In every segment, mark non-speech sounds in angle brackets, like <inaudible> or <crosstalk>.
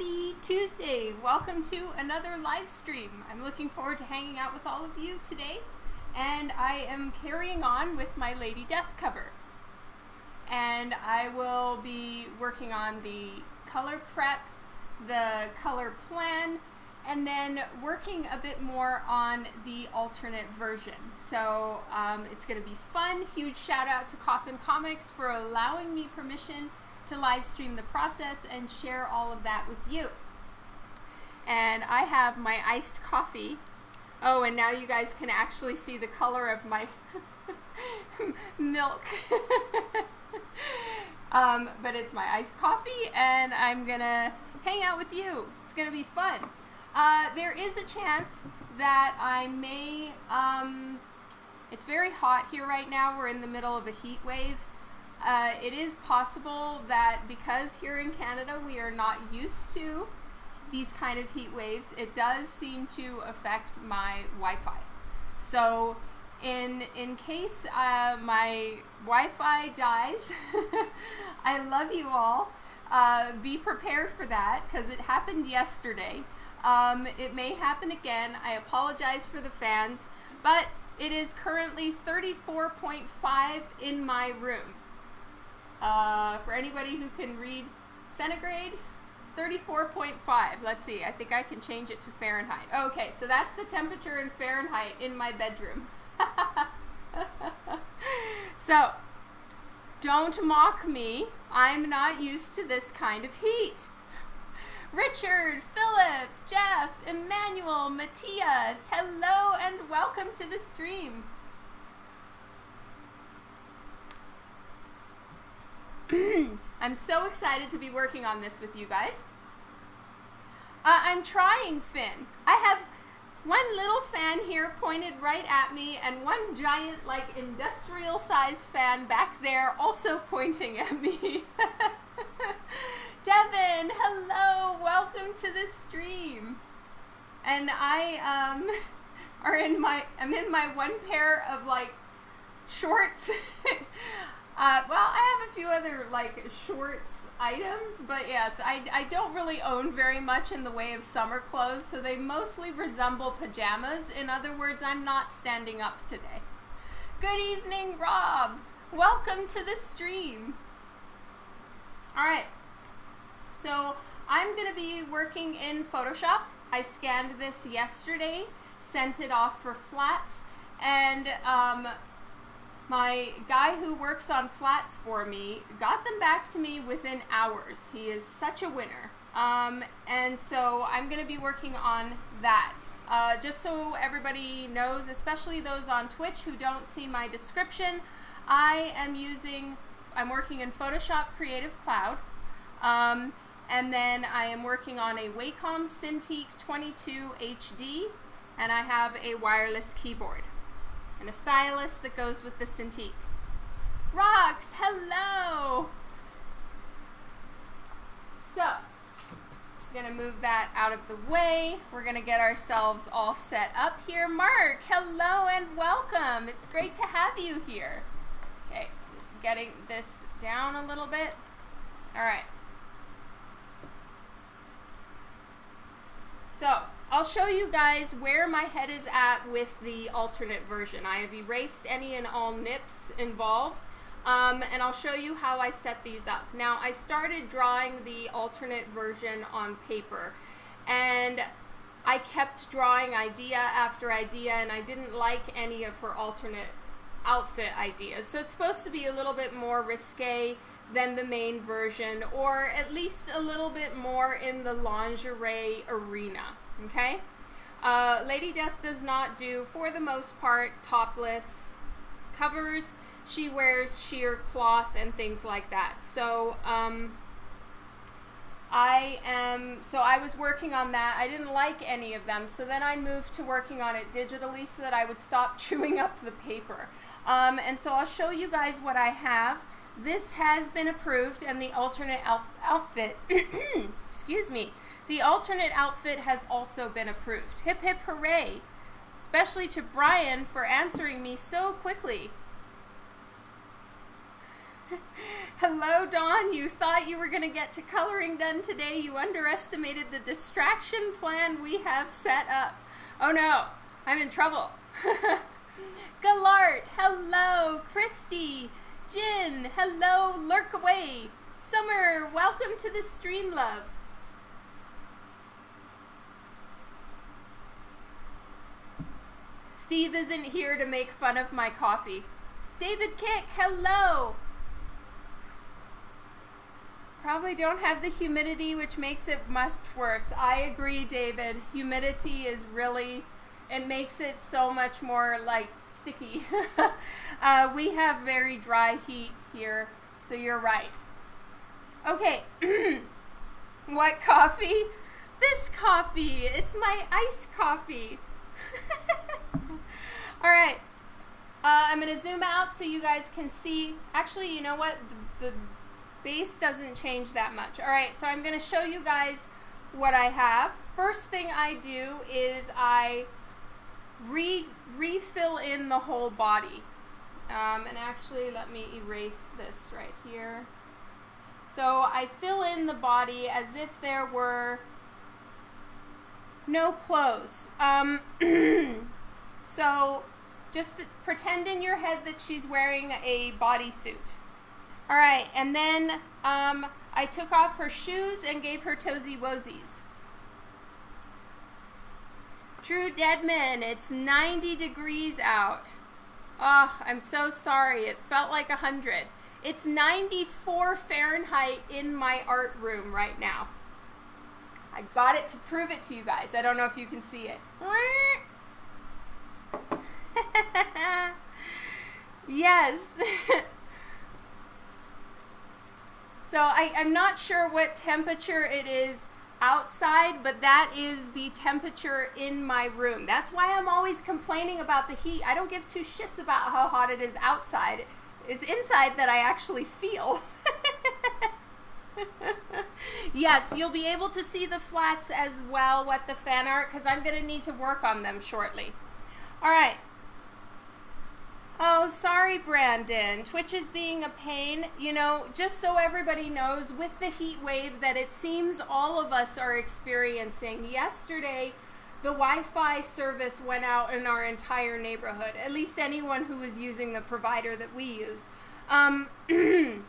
Happy Tuesday! Welcome to another live stream. I'm looking forward to hanging out with all of you today, and I am carrying on with my Lady Death cover. And I will be working on the color prep, the color plan, and then working a bit more on the alternate version. So um, it's going to be fun. Huge shout out to Coffin Comics for allowing me permission to live stream the process and share all of that with you. And I have my iced coffee. Oh, and now you guys can actually see the color of my <laughs> milk. <laughs> um, but it's my iced coffee, and I'm gonna hang out with you. It's gonna be fun. Uh, there is a chance that I may. Um, it's very hot here right now. We're in the middle of a heat wave. Uh, it is possible that because here in Canada we are not used to these kind of heat waves, it does seem to affect my Wi-Fi. So in in case uh, my Wi-Fi dies, <laughs> I love you all. Uh, be prepared for that because it happened yesterday. Um, it may happen again. I apologize for the fans, but it is currently 34.5 in my room. Uh, for anybody who can read centigrade, 34.5. Let's see, I think I can change it to Fahrenheit. Okay, so that's the temperature in Fahrenheit in my bedroom. <laughs> so, don't mock me. I'm not used to this kind of heat. Richard, Philip, Jeff, Emmanuel, Matthias, hello and welcome to the stream. <clears throat> I'm so excited to be working on this with you guys. Uh, I'm trying Finn. I have one little fan here pointed right at me and one giant like industrial sized fan back there also <laughs> pointing at me. <laughs> Devin, hello, welcome to the stream. And I um <laughs> are in my I'm in my one pair of like shorts Uh, well, I have a few other like shorts items, but yes, I, I don't really own very much in the way of summer clothes, so they mostly resemble pajamas. In other words, I'm not standing up today. Good evening, Rob. Welcome to the stream. All right, so I'm going to be working in Photoshop. I scanned this yesterday, sent it off for flats, and um, my guy who works on flats for me got them back to me within hours. He is such a winner. Um, and so I'm going to be working on that. Uh, just so everybody knows, especially those on Twitch who don't see my description, I am using, I'm working in Photoshop Creative Cloud. Um, and then I am working on a Wacom Cintiq 22 HD, and I have a wireless keyboard and a stylus that goes with the Cintiq. Rocks, hello! So, just gonna move that out of the way. We're gonna get ourselves all set up here. Mark, hello and welcome. It's great to have you here. Okay, just getting this down a little bit. All right. So, I'll show you guys where my head is at with the alternate version. I have erased any and all nips involved. Um, and I'll show you how I set these up. Now, I started drawing the alternate version on paper, and I kept drawing idea after idea, and I didn't like any of her alternate outfit ideas. So it's supposed to be a little bit more risque than the main version, or at least a little bit more in the lingerie arena okay? Uh, Lady Death does not do, for the most part, topless covers. She wears sheer cloth and things like that. So, um, I am, so I was working on that. I didn't like any of them. So then I moved to working on it digitally so that I would stop <laughs> chewing up the paper. Um, and so I'll show you guys what I have. This has been approved and the alternate outfit, <clears throat> excuse me, the alternate outfit has also been approved. Hip hip hooray! Especially to Brian for answering me so quickly. <laughs> Hello, Dawn. You thought you were going to get to coloring done today. You underestimated the distraction plan we have set up. Oh no, I'm in trouble. <laughs> Galart, hello. Christy, Jin, hello. Lurk away. Summer, welcome to the stream, love. Steve isn't here to make fun of my coffee. David Kick, hello. Probably don't have the humidity, which makes it much worse. I agree, David. Humidity is really, it makes it so much more like sticky. <laughs> uh, we have very dry heat here, so you're right. Okay, <clears throat> what coffee? This coffee. It's my iced coffee. <laughs> All right. Uh, I'm going to zoom out so you guys can see. Actually, you know what? The, the base doesn't change that much. All right, so I'm going to show you guys what I have. First thing I do is I re refill in the whole body. Um, and actually, let me erase this right here. So I fill in the body as if there were no clothes. Um, <clears throat> <clears throat> so just pretend in your head that she's wearing a bodysuit. All right, and then um, I took off her shoes and gave her toesy woesies. True Deadman, it's 90 degrees out. Oh, I'm so sorry. It felt like 100. It's 94 Fahrenheit in my art room right now. I got it to prove it to you guys. I don't know if you can see it. <laughs> yes. <laughs> so I, I'm not sure what temperature it is outside, but that is the temperature in my room. That's why I'm always complaining about the heat. I don't give two shits about how hot it is outside. It's inside that I actually feel. <laughs> yes, you'll be able to see the flats as well, what the fan art, because I'm going to need to work on them shortly. All right. Oh, sorry, Brandon. Twitch is being a pain. You know, just so everybody knows, with the heat wave that it seems all of us are experiencing, yesterday the Wi Fi service went out in our entire neighborhood, at least anyone who was using the provider that we use. Um, <clears throat>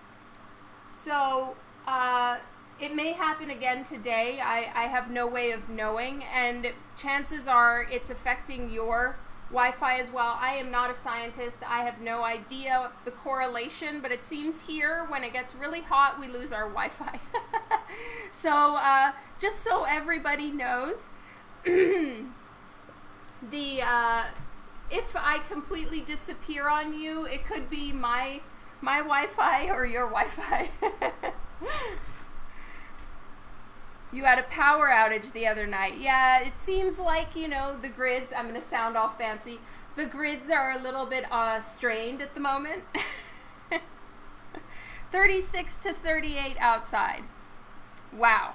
so, uh, it may happen again today. I, I have no way of knowing, and chances are it's affecting your Wi-Fi as well. I am not a scientist. I have no idea the correlation, but it seems here when it gets really hot, we lose our Wi-Fi. <laughs> so uh, just so everybody knows, <clears throat> the uh, if I completely disappear on you, it could be my my Wi-Fi or your Wi-Fi. <laughs> You had a power outage the other night. Yeah, it seems like, you know, the grids, I'm going to sound all fancy, the grids are a little bit uh, strained at the moment. <laughs> 36 to 38 outside. Wow.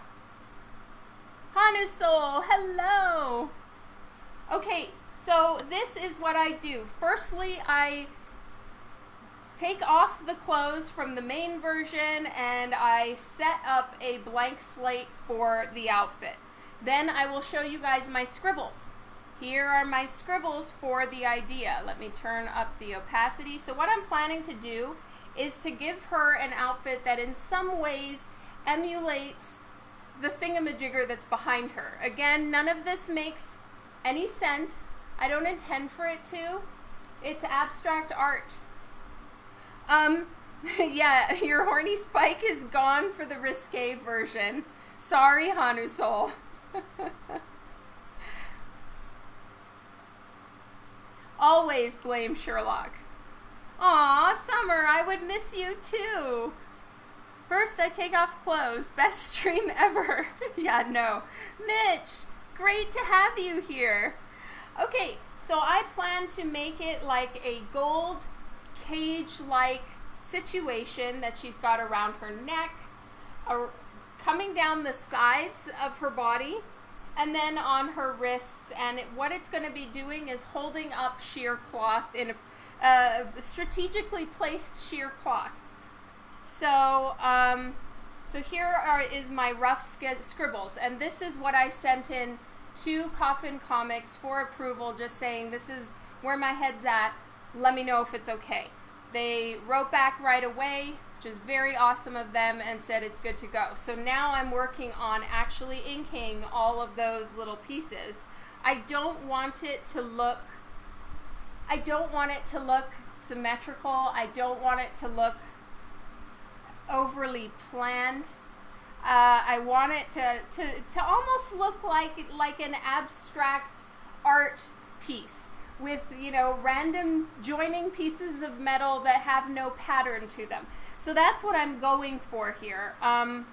Hanu Soul, hello. Okay, so this is what I do. Firstly, I take off the clothes from the main version and I set up a blank slate for the outfit. Then I will show you guys my scribbles. Here are my scribbles for the idea. Let me turn up the opacity. So what I'm planning to do is to give her an outfit that in some ways emulates the thingamajigger that's behind her. Again, none of this makes any sense. I don't intend for it to. It's abstract art. Um, <laughs> yeah, your horny spike is gone for the risque version. Sorry, Hanu Soul. <laughs> Always blame Sherlock. Aw, Summer, I would miss you too. First, I take off clothes. <laughs> Best stream ever. yeah, no. Mitch, great to have you here. Okay, so I plan to make it like a gold cage like situation that she's got around her neck, coming down the sides of her body, and then on her wrists. And it, what it's going to be doing is holding up sheer cloth in a strategically placed sheer cloth. So, um, so here are, is my rough scribbles, and this is what I sent in to Coffin Comics for approval, just saying this is where my head's at. Let me know if it's okay. They wrote back right away, which is very awesome of them, and said it's good to go. So now I'm working on actually inking all of those little pieces. I don't want it to look I don't want it to look symmetrical. I don't want it to look overly planned. Uh, I want it to, to, to almost look like like an abstract art piece with you know random joining pieces of metal that have no pattern to them. So that's what I'm going for here. Um,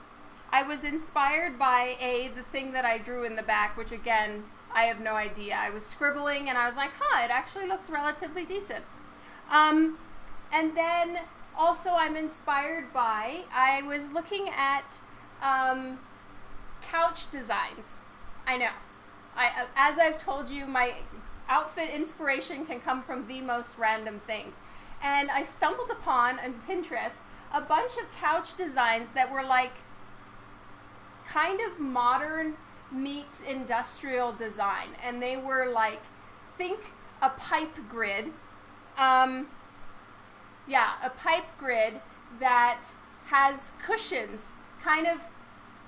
I was inspired by a the thing that I drew in the back, which again I have no idea. I was scribbling and I was like, huh, it actually looks relatively decent. Um, and then also I'm inspired by, I was looking at um, couch designs. I know. I, as I've told you, my outfit inspiration can come from the most random things. And I stumbled upon on Pinterest a bunch of couch designs that were like kind of modern meets industrial design. And they were like, think a pipe grid. Um, yeah, a pipe grid that has cushions kind of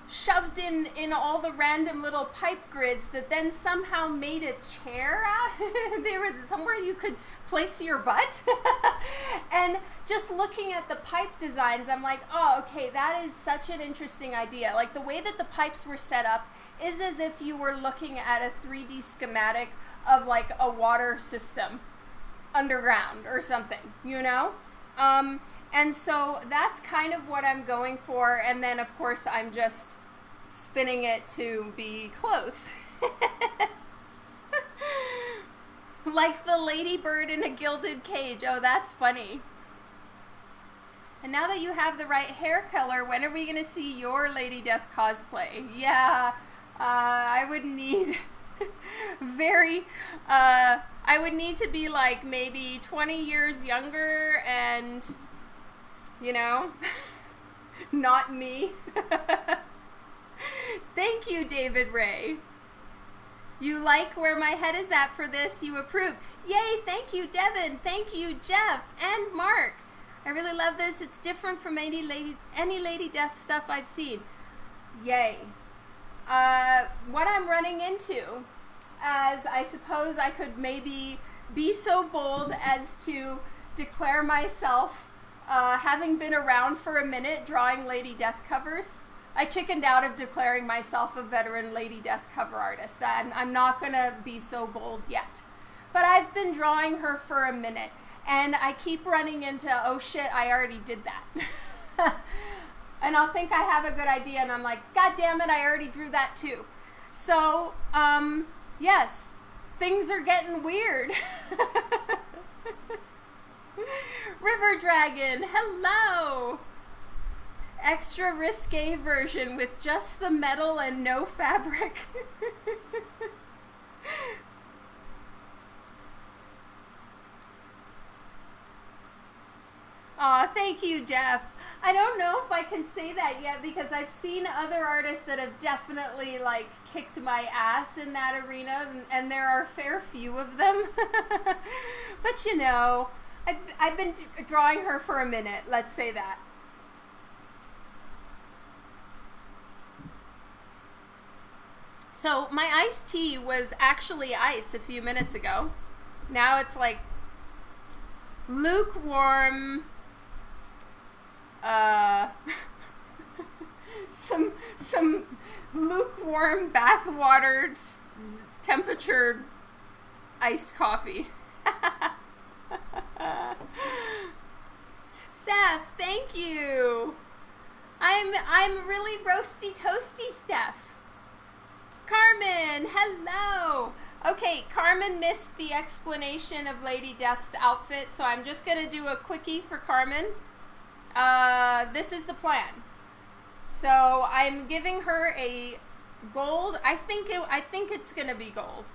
shoved in in all the random little pipe grids that then somehow made a chair out. <laughs> There was somewhere you could place your butt. <laughs> And just looking at the pipe designs i'm like oh okay that is such an interesting idea. Like the way that the pipes were set up is as if you were looking at a 3D schematic of like a water system underground or something, you know? Um, and so that's kind of what I'm going for. And then, of course, I'm just spinning it to be clothes. <laughs> like the ladybird in a gilded cage. Oh, that's funny. And now that you have the right hair color, when are we going to see your Lady Death cosplay? Yeah, uh, I would need <laughs> very, uh, I would need to be like maybe 20 years younger and, you know, <laughs> not me. <laughs> Thank you, David Ray. You like where my head is at for this, you approve. Yay, thank you, Devin. Thank you, Jeff and Mark. I really love this. It's different from any lady, any Lady Death stuff I've seen. Yay. Uh, what I'm running into, as I suppose I could maybe be so bold as to declare myself, uh, having been around for a minute drawing Lady Death covers. I chickened out of declaring myself a veteran Lady Death cover artist. I'm, I'm not going to be so bold yet. But I've been drawing her for a minute, and I keep running into, oh shit, I already did that. <laughs> and I'll think I have a good idea, and I'm like, God damn it, I already drew that too. So, um, yes, things are getting weird. <laughs> <laughs> River Dragon, hello! Extra risque version with just the metal and no fabric. <laughs> Aw, thank you, Jeff. I don't know if I can say that yet because I've seen other artists that have definitely like kicked my ass in that arena, and, and there are a fair few of them. <laughs> but you know, I've, I've been drawing her for a minute, let's say that. So my iced tea was actually ice a few minutes ago. Now it's like lukewarm uh, <laughs> some some lukewarm bathwater temperature iced coffee. <laughs> <laughs> Steph, thank you. I'm I'm really roasty toasty, Steph. Carmen, hello. Okay, Carmen missed the explanation of Lady Death's outfit, so I'm just gonna do a quickie for Carmen. Uh, this is the plan. So I'm giving her a gold. I think it, I think it's gonna be gold.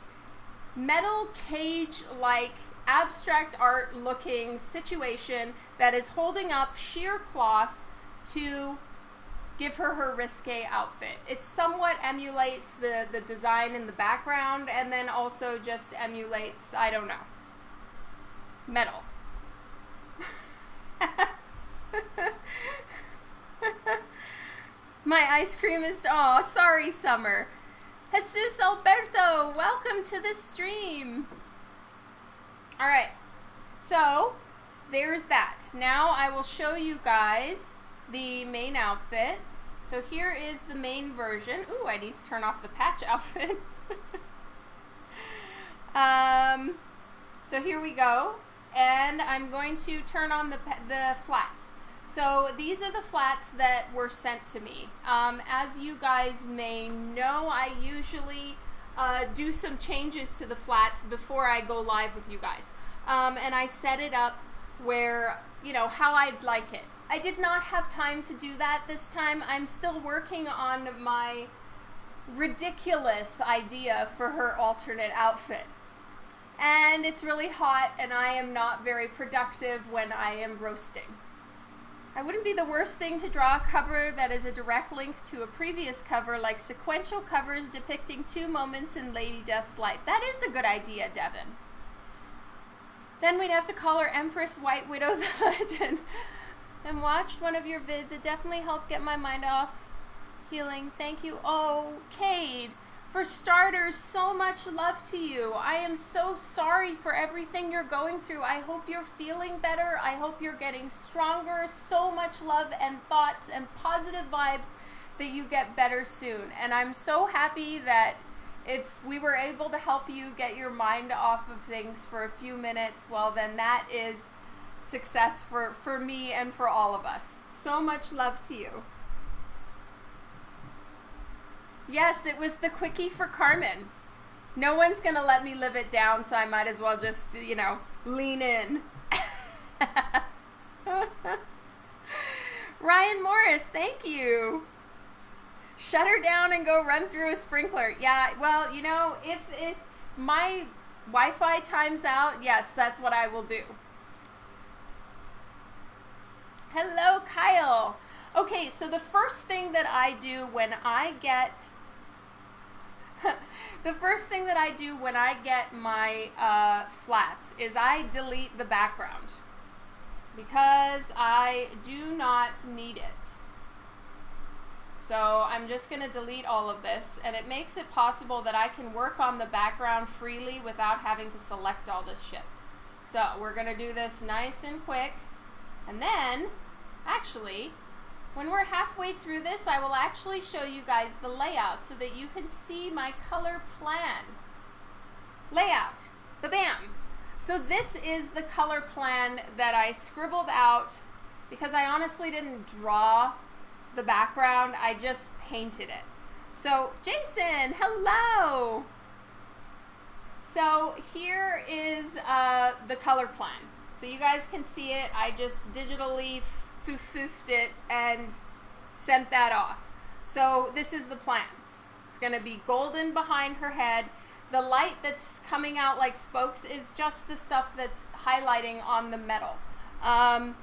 Metal cage like abstract art looking situation that is holding up sheer cloth to give her her risque outfit. It somewhat emulates the, the design in the background and then also just emulates, I don't know, metal. <laughs> My ice cream is, oh, sorry, Summer. Jesus Alberto, welcome to the stream. All right, so there's that. Now I will show you guys the main outfit. So here is the main version. Ooh, I need to turn off the patch <laughs> outfit. um, so here we go. And I'm going to turn on the, the flats. So these are the flats that were sent to me. Um, as you guys may know, I usually uh, do some changes to the flats before I go live with you guys. Um, and I set it up where, you know, how I'd like it. I did not have time to do that this time. I'm still working on my ridiculous idea for her alternate outfit. And it's really hot, and I am not very productive when I am roasting. I wouldn't be the worst thing to draw a cover that is a direct link to a previous cover, like sequential covers depicting two moments in Lady Death's life. That is a good idea, Devin. Then we'd have to call her Empress White Widow <laughs> the Legend. and watched one of your vids. It definitely helped get my mind off healing. Thank you. Oh, Cade. For starters, so much love to you. I am so sorry for everything you're going through. I hope you're feeling better. I hope you're getting stronger. So much love and thoughts and positive vibes that you get better soon. And I'm so happy that if we were able to help you get your mind off of things for a few minutes, well, then that is success for, for me and for all of us. So much love to you. Yes, it was the quickie for Carmen. No one's going to let me live it down, so I might as well just, you know, lean in. <laughs> Ryan Morris, thank you. Shut her down and go run through a sprinkler. Yeah, well, you know, if if my Wi-Fi times out, yes, that's what I will do. Hello, Kyle. Okay, so the first thing that I do when I get <laughs> the first thing that I do when I get my uh, flats is I delete the background because I do not need it. So I'm just going to delete all of this and it makes it possible that I can work on the background freely without having to select all this shit. So we're going to do this nice and quick and then actually when we're halfway through this, I will actually show you guys the layout so that you can see my color plan. Layout, the BAM. So this is the color plan that I scribbled out because I honestly didn't draw the background, I just painted it. So Jason, hello! So here is uh, the color plan. So you guys can see it. I just digitally foofed it and sent that off. So this is the plan. It's going to be golden behind her head. The light that's coming out like spokes is just the stuff that's highlighting on the metal. Um,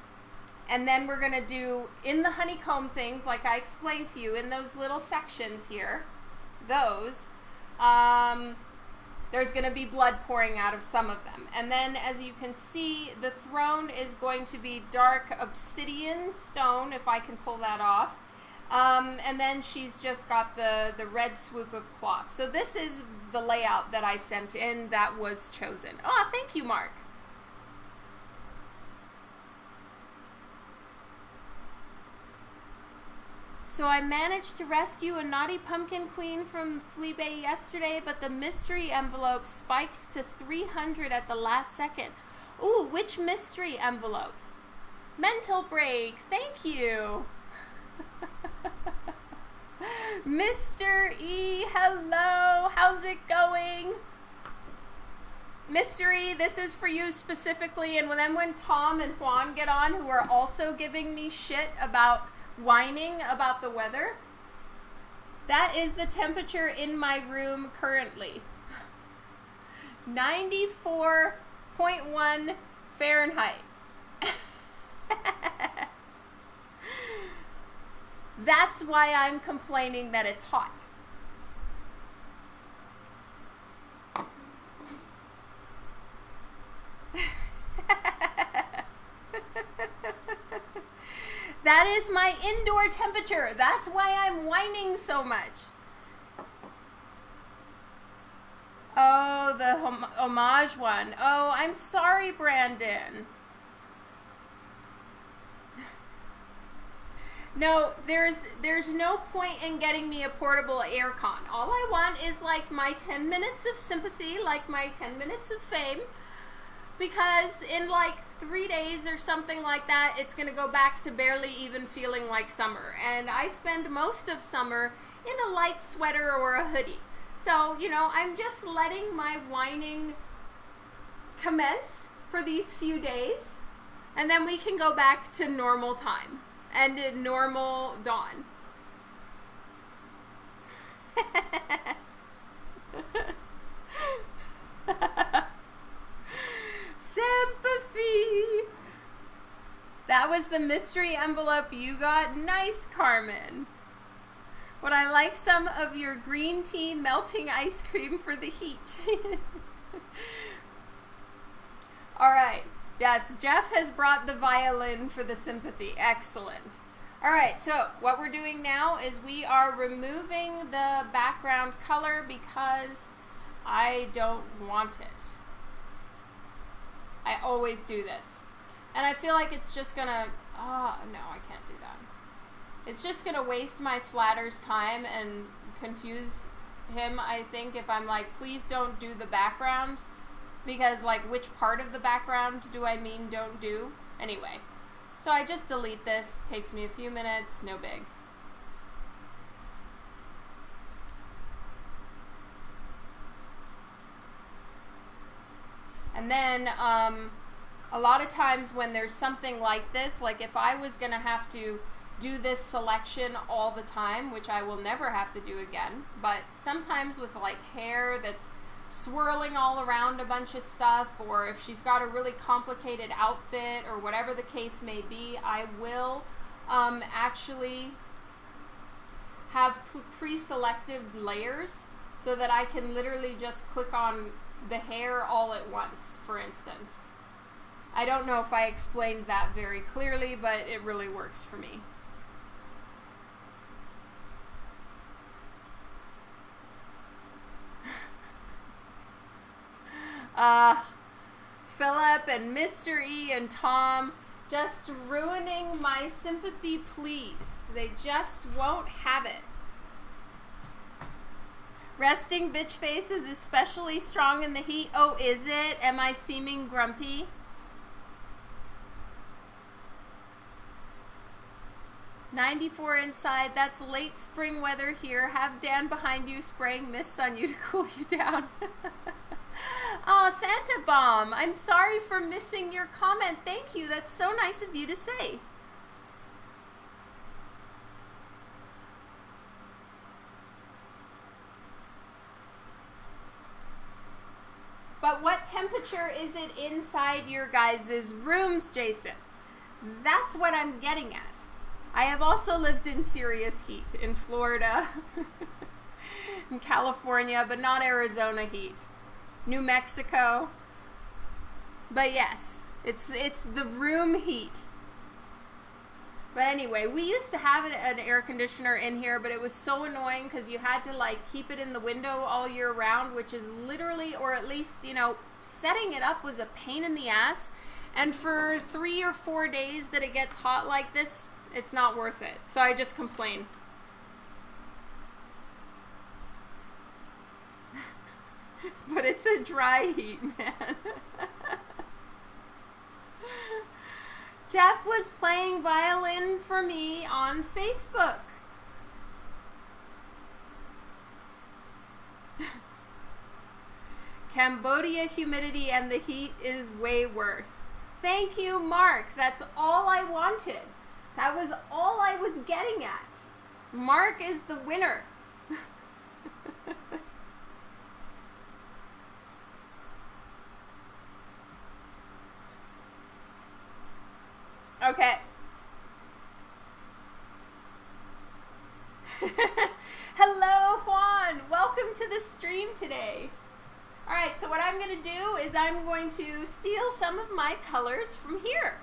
and then we're going to do in the honeycomb things, like I explained to you, in those little sections here, those, um, there's going to be blood pouring out of some of them. And then, as you can see, the throne is going to be dark obsidian stone, if I can pull that off. Um, and then she's just got the, the red swoop of cloth. So this is the layout that I sent in that was chosen. Oh, thank you, Mark. So I managed to rescue a naughty pumpkin queen from Fleabay yesterday, but the mystery envelope spiked to 300 at the last second. Ooh, which mystery envelope? Mental break, thank you. <laughs> Mr. E, hello, how's it going? Mystery, this is for you specifically, and then when Tom and Juan get on, who are also giving me shit about whining about the weather. That is the temperature in my room currently. 94.1 Fahrenheit. <laughs> That's why I'm complaining that it's hot. <laughs> that is my indoor temperature. That's why I'm whining so much. Oh, the hom homage one. Oh, I'm sorry, Brandon. <laughs> No, there's there's no point in getting me a portable aircon. All I want is like my 10 minutes of sympathy, like my 10 minutes of fame. Because in like three days or something like that, it's gonna go back to barely even feeling like summer. And I spend most of summer in a light sweater or a hoodie. So, you know, I'm just letting my whining commence for these few days. And then we can go back to normal time and a normal dawn. <laughs> Sympathy. That was the mystery envelope you got. Nice, Carmen. Would I like some of your green tea melting ice cream for the heat? <laughs> All right. Yes, Jeff has brought the violin for the sympathy. Excellent. All right, so what we're doing now is we are removing the background color because I don't want it. I always do this. And I feel like it's just gonna, oh, no, I can't do that. It's just gonna waste my flatter's time and confuse him, I think, if I'm like, please don't do the background because like which part of the background do I mean don't do? Anyway, so I just delete this, takes me a few minutes, no big. And then um, a lot of times when there's something like this, like if I was going to have to do this selection all the time, which I will never have to do again, but sometimes with like hair that's swirling all around a bunch of stuff, or if she's got a really complicated outfit, or whatever the case may be, I will um, actually have pre-selected layers so that I can literally just click on the hair all at once, for instance. I don't know if I explained that very clearly, but it really works for me. <laughs> Uh, Philip and Mr. E and Tom just ruining my sympathy, please. They just won't have it. Resting bitch face is especially strong in the heat. Oh, is it? Am I seeming grumpy? Ninety-four inside. That's late spring weather here. Have Dan behind you spraying mist on you to <laughs> cool you down. <laughs> Oh, Santa Bomb, I'm sorry for missing your comment. Thank you. That's so nice of you to say. But what temperature is it inside your guys' rooms, Jason? That's what I'm getting at. I have also lived in serious heat in Florida, <laughs> in California, but not Arizona heat. New Mexico. But yes, it's it's the room heat. But anyway, we used to have an air conditioner in here, but it was so annoying because you had to like keep it in the window all year round, which is literally, or at least, you know, setting it up was a pain in the ass. And for three or four days that it gets hot like this, it's not worth it. So I just complain. <laughs> but it's a dry heat, man. <laughs> Jeff was playing violin for me on Facebook. <laughs> Cambodia humidity and the heat is way worse. Thank you, Mark. That's all I wanted. That was all I was getting at. Mark is the winner. <laughs> Okay. <laughs> Hello, Juan. Welcome to the stream today. All right, so what I'm going to do is I'm going to steal some of my colors from here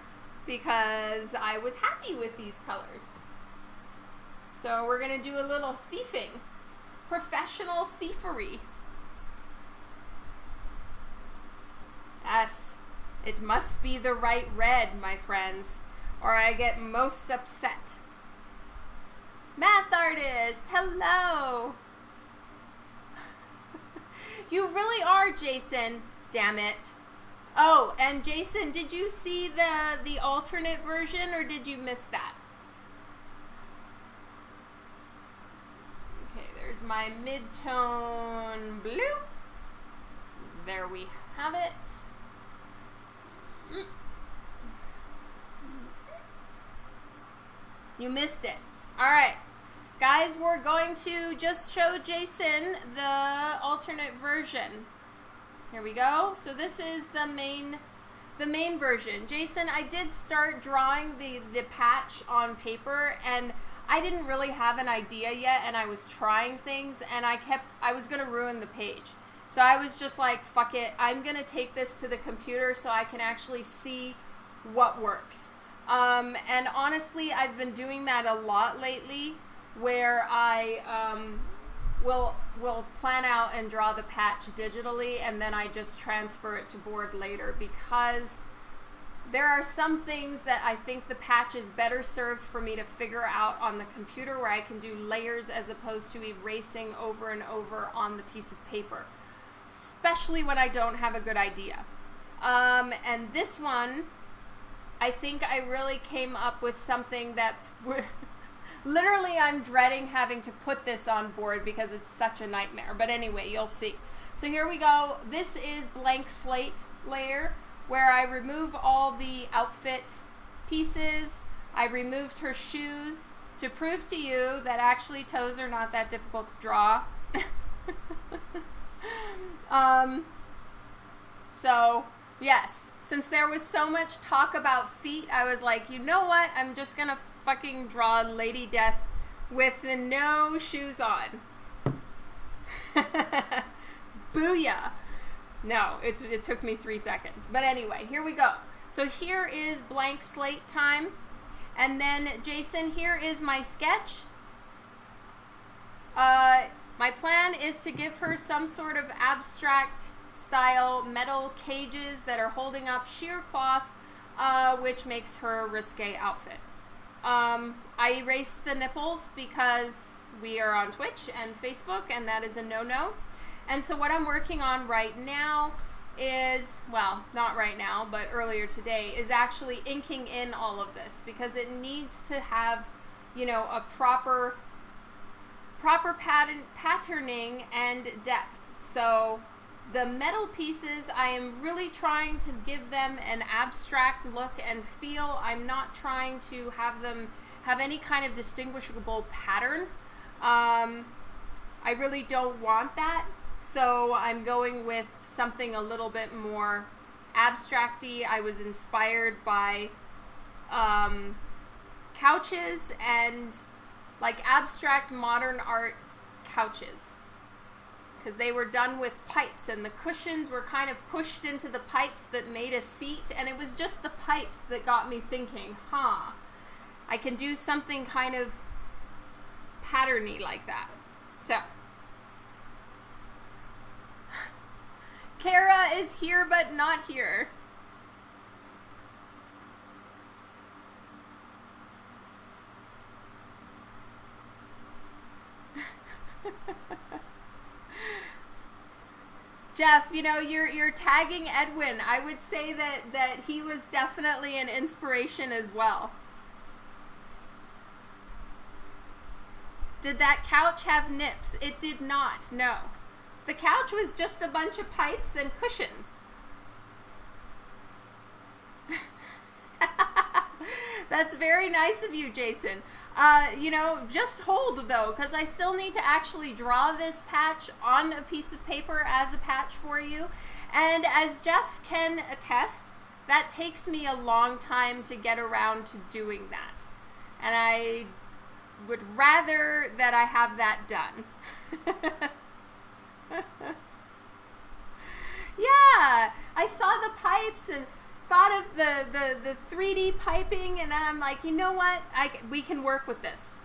because I was happy with these colors. So we're going to do a little thieving, professional thievery. Yes, it must be the right red, my friends or I get most upset. Math artist, hello! <laughs> you really are, Jason. Damn it. Oh, and Jason, did you see the the alternate version or did you miss that? Okay, there's my mid-tone blue. There we have it. Mm. You missed it. All right. Guys, we're going to just show Jason the alternate version. Here we go. So this is the main the main version. Jason, I did start drawing the the patch on paper and I didn't really have an idea yet and I was trying things and I kept I was going to ruin the page. So I was just like, fuck it. I'm going to take this to the computer so I can actually see what works. Um, and honestly, I've been doing that a lot lately where I um, will will plan out and draw the patch digitally and then I just transfer it to board later because there are some things that I think the patch is better served for me to figure out on the computer where I can do layers as opposed to erasing over and over on the piece of paper especially when I don't have a good idea. Um, and this one, I think I really came up with something that <laughs> literally I'm dreading having to put this on board because it's such a nightmare. But anyway, you'll see. So here we go. This is blank slate layer where I remove all the outfit pieces. I removed her shoes to prove to you that actually toes are not that difficult to draw. <laughs> Um, so, yes, since there was so much talk about feet, I was like, you know what? I'm just gonna fucking draw Lady Death with the no shoes on. <laughs> Booyah! No, it's, it took me three seconds. But anyway, here we go. So here is blank slate time. And then, Jason, here is my sketch. Uh, my plan is to give her some sort of abstract style metal cages that are holding up sheer cloth, uh, which makes her risque outfit. Um, I erased the nipples because we are on Twitch and Facebook, and that is a no-no. And so what I'm working on right now is, well, not right now, but earlier today, is actually inking in all of this because it needs to have, you know, a proper proper pattern patterning and depth. So the metal pieces, I am really trying to give them an abstract look and feel. I'm not trying to have them have any kind of distinguishable pattern. Um, I really don't want that. So I'm going with something a little bit more abstracty. I was inspired by um, couches and like abstract modern art couches because they were done with pipes and the cushions were kind of pushed into the pipes that made a seat and it was just the pipes that got me thinking huh i can do something kind of patterny like that. So. <sighs> Kara is here but not here <laughs> Jeff, you know, you're you're tagging Edwin. I would say that that he was definitely an inspiration as well. Did that couch have nips? It did not. No. The couch was just a bunch of pipes and cushions. <laughs> That's very nice of you, Jason. Uh, you know, just hold though, because I still need to actually draw this patch on a piece of paper as a patch for you. And as Jeff can attest, that takes me a long time to get around to doing that. And I would rather that I have that done. <laughs> yeah, I saw the pipes and thought of the, the, the 3D piping, and I'm like, you know what? I, we can work with this.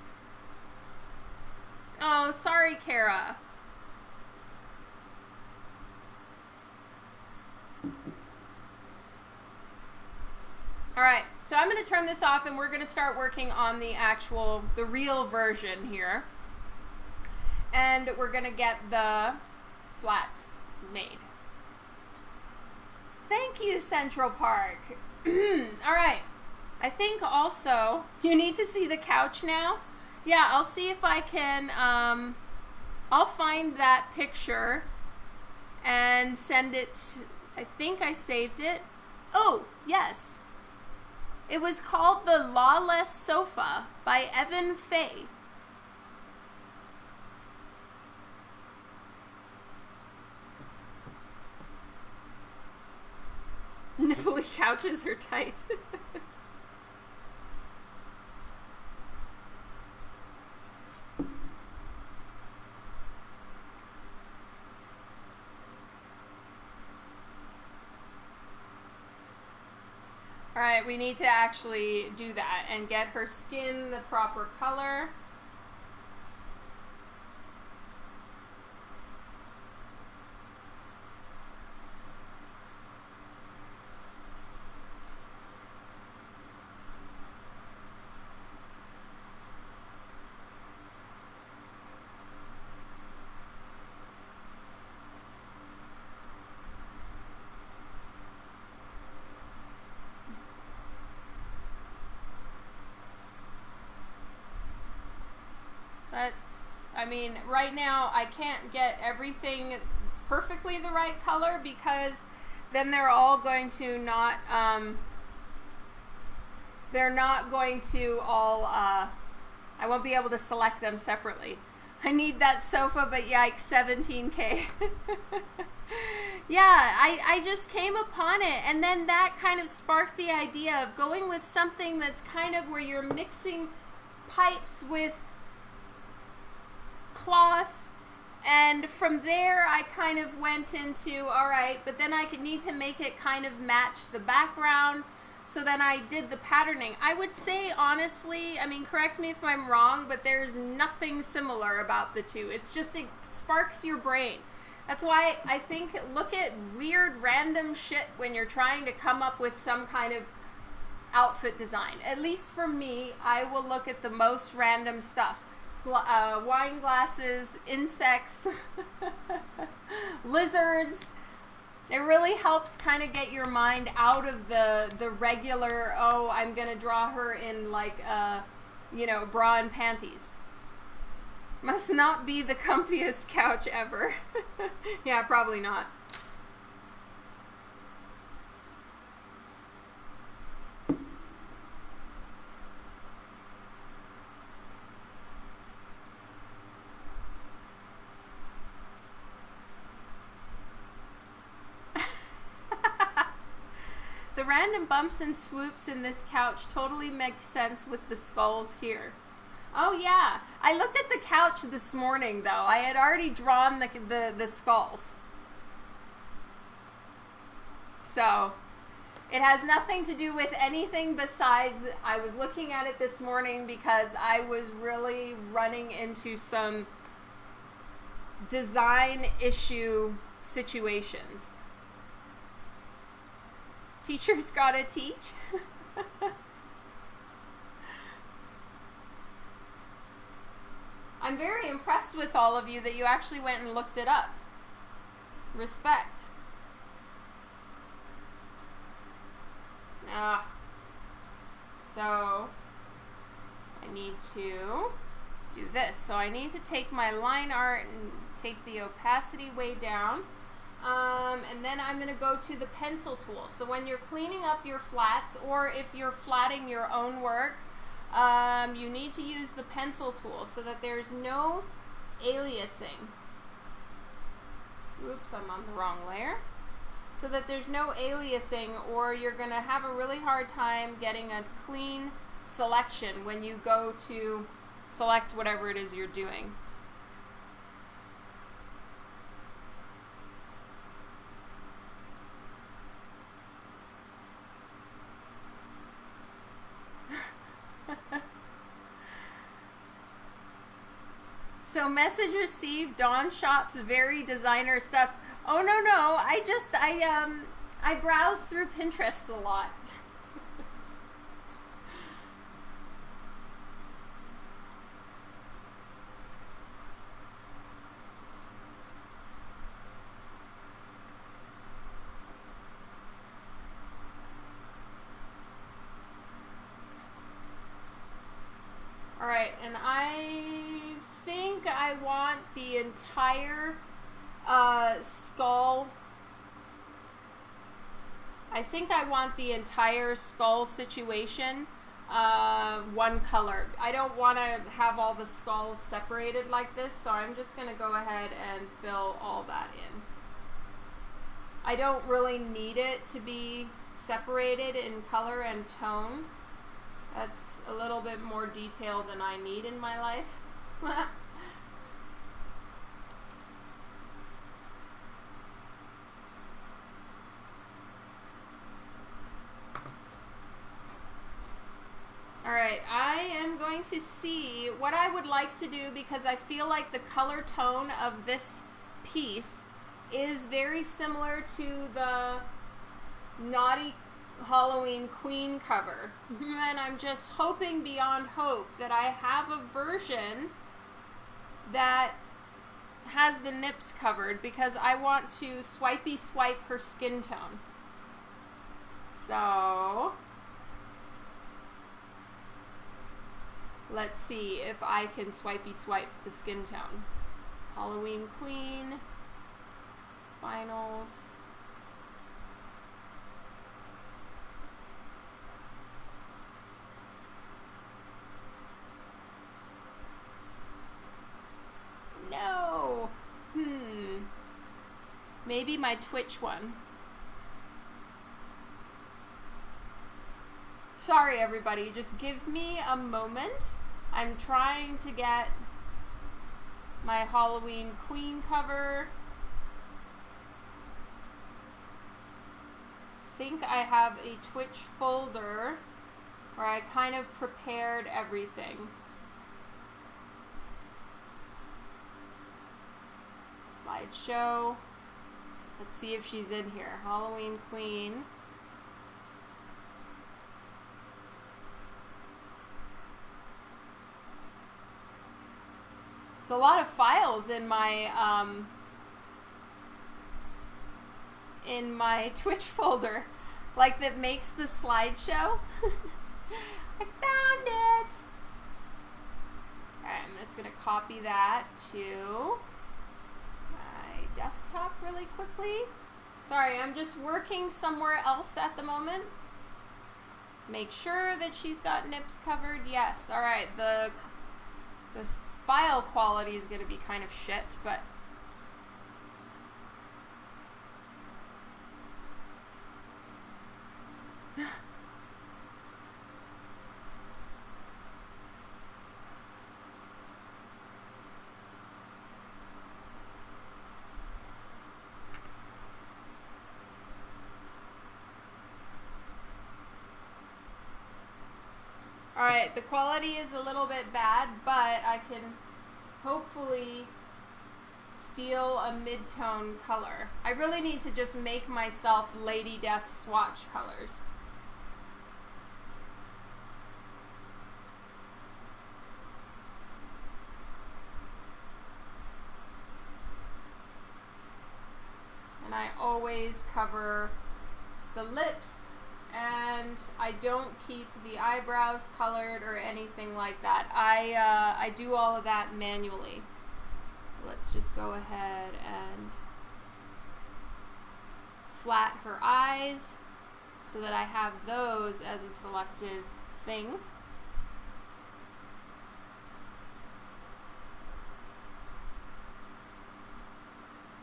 Oh, sorry, Kara. All right, so I'm going to turn this off and we're going to start working on the actual, the real version here. And we're going to get the flats made. Thank you, Central Park. <clears throat> All right, I think also you need to see the couch now. Yeah, I'll see if I can, um, I'll find that picture and send it, I think I saved it. Oh, yes. It was called The Lawless Sofa by Evan Fay. Nipply couches are tight. All right, we need to actually do that and get her skin the proper color. That's, I mean, right now I can't get everything perfectly the right color because then they're all going to not, um, they're not going to all, uh, I won't be able to select them separately. I need that sofa, but yikes, 17K. <laughs> yeah, I, I just came upon it, and then that kind of sparked the idea of going with something that's kind of where you're mixing pipes with cloth and from there I kind of went into all right but then I could need to make it kind of match the background so then I did the patterning. I would say honestly I mean correct me if I'm wrong but there's nothing similar about the two. It's just it sparks your brain. That's why I think look at weird random shit when you're trying to come up with some kind of outfit design. At least for me I will look at the most random stuff uh, wine glasses, insects, <laughs> lizards. It really helps kind of get your mind out of the the regular. Oh, I'm gonna draw her in like uh, you know, bra and panties. Must not be the <laughs> comfiest couch ever. <laughs> yeah, probably not. The random bumps and swoops in this couch totally make sense with the skulls here. Oh yeah, I looked at the couch this morning though. I had already drawn the, the, the skulls. So, it has nothing to do with anything besides I was looking at it this morning because I was really running into some design issue situations. Teachers gotta teach. I'm very impressed with all of you that you actually went and looked it up. Respect. Ah. So, I need to do this. So I need to take my line art and take the opacity way down. Um, and then I'm going to go to the pencil tool. So when you're cleaning up your flats or if you're flatting your own work, um, you need to use the pencil tool so that there's no aliasing. Oops, I'm on the wrong layer. So that there's no aliasing or you're going to have a really hard time getting a clean selection when you go to select whatever it is you're doing. <laughs> so message received Dawn Shop's very designer stuffs. Oh no no, I just I um I browse through Pinterest a lot right, and I think I want the entire uh, skull. I think I want the entire skull situation uh, one color. I don't want to have all the skulls separated like this, so I'm just going to go ahead and fill all that in. I don't really need it to be separated in color and tone. That's a little bit more detail than I need in my life. <laughs> Alright, I am going to see what I would like to do because I feel like the color tone of this piece is very similar to the Naughty Halloween Queen cover. <laughs> and I'm just hoping beyond hope that I have a version that has the nips covered because I want to swipey swipe her skin tone. So, let's see if I can swipey swipe the skin tone. Halloween Queen, finals. No. Hmm. Maybe my Twitch one. Sorry, everybody. Just give me a moment. I'm trying to get my Halloween Queen cover. think I have a Twitch folder where I kind of prepared everything. Slideshow. Let's see if she's in here. Halloween Queen. There's a lot of files in my um, in my <laughs> Twitch folder, like that makes the slideshow. <laughs> I found it. Alright, I'm just gonna copy that to desktop really quickly. Sorry, I'm just working somewhere else at the moment. Let's make sure that she's got nips covered. Yes, alright, the this file quality is gonna be kind of shit, but Alright, the quality is a little bit bad, but I can hopefully steal a mid-tone color. I really need to just make myself Lady Death swatch colors. And I always cover the lips and I don't keep the eyebrows colored or anything like that. I, uh, I do all of that manually. Let's just go ahead and flat her eyes so that I have those as a selected thing.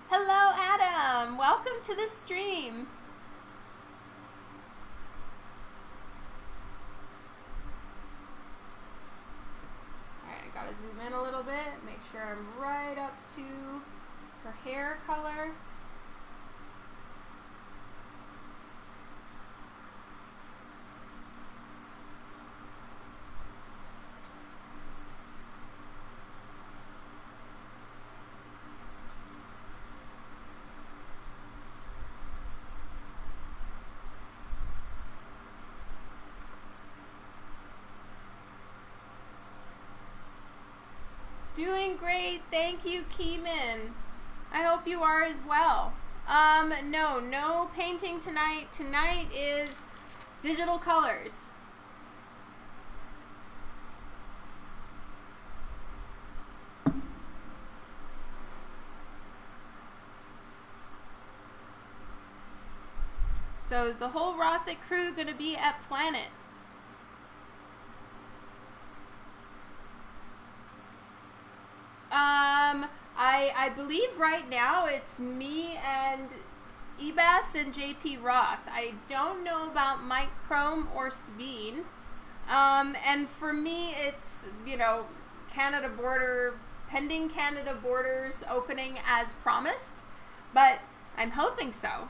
Hello, Adam. Welcome to the stream. Zoom in a little bit, make sure I'm right up to her hair color. Doing great. Thank you, Keeman. I hope you are as well. Um, no, no painting tonight. Tonight is digital colors. So is the whole Rothic crew going to be at Planet? Um, I I believe right now it's me and Ebas and JP Roth. I don't know about Mike Krome or Sabine. Um, and for me, it's you know Canada border pending Canada borders opening as promised, but I'm hoping so.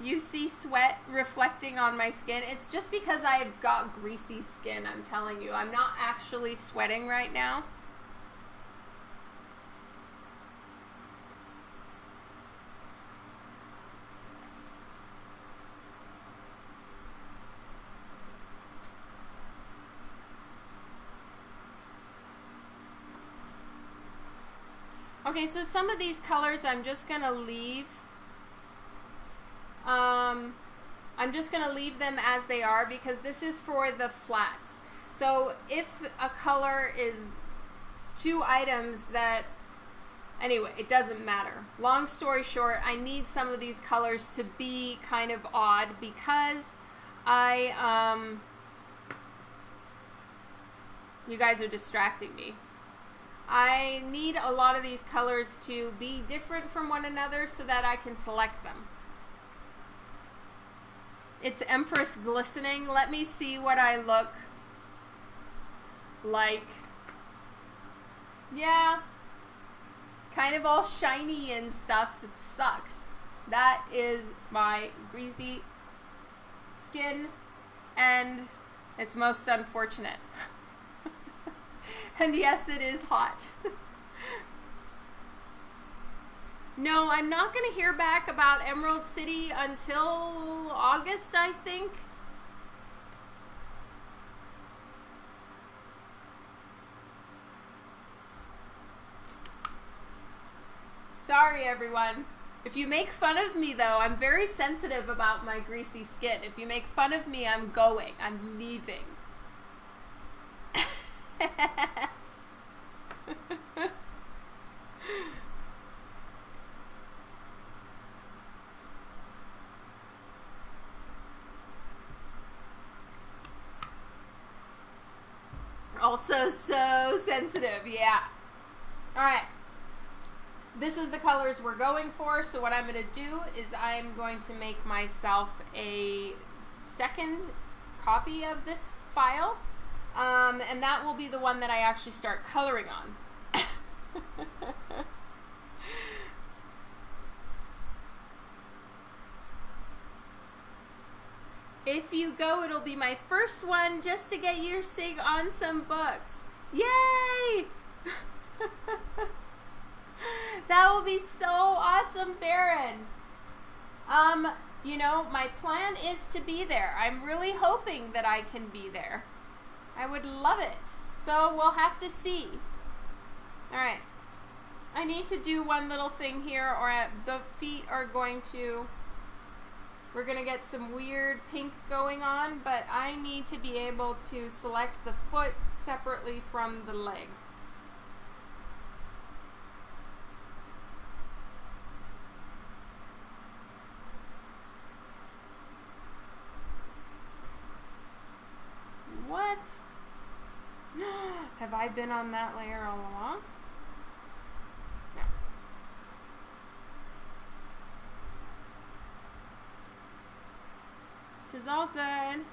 You see sweat reflecting on my skin. It's just because I've got greasy skin, I'm telling you. I'm not actually sweating right now. Okay, so some of these colors I'm just going to leave um, I'm just going to leave them as they are because this is for the flats. So if a color is two items that, anyway, it doesn't matter. Long story short, I need some of these colors to be kind of odd because I, um, you guys are distracting me. I need a lot of these colors to be different from one another so that I can select them. It's Empress glistening. Let me see what I look like. Yeah. Kind of all shiny and stuff. It sucks. That is my greasy skin and it's most unfortunate. <laughs> and yes, it is hot. <laughs> No, I'm not going to hear back about Emerald City until August, I think. Sorry, everyone. If you make fun of me, though, I'm very sensitive about my greasy skin. If you make fun of me, I'm going. I'm leaving. <laughs> Also so sensitive, yeah. Alright. This is the colors we're going for, so what I'm going to do is I'm going to make myself a second copy of this file, um, and that will be the one that I actually start coloring on. <laughs> If you go, it'll be my first one just to get your sig on some books. Yay! <laughs> that will be so awesome, Baron. Um, you know, my plan is to be there. I'm really hoping that I can be there. I would love it. So we'll have to see. All right. I need to do one little thing here or the feet are going to we're going to get some weird pink going on, but I need to be able to select the foot separately from the leg. What? <gasps> Have I been on that layer all along? Is all good.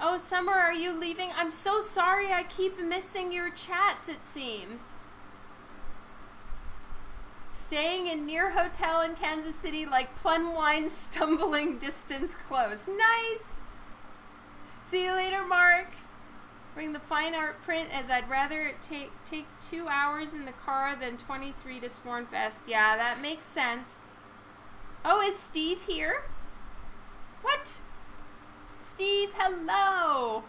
Oh, Summer, are you leaving? I'm so sorry I keep missing your chats, it seems. Staying in near hotel in Kansas City like plum wine stumbling <laughs> distance close. Nice! See you later, Mark. Bring the fine art print as I'd rather it take take two hours in the car than 23 to Swornfest. Yeah, that makes sense. Oh, is Steve here? What? Steve, hello!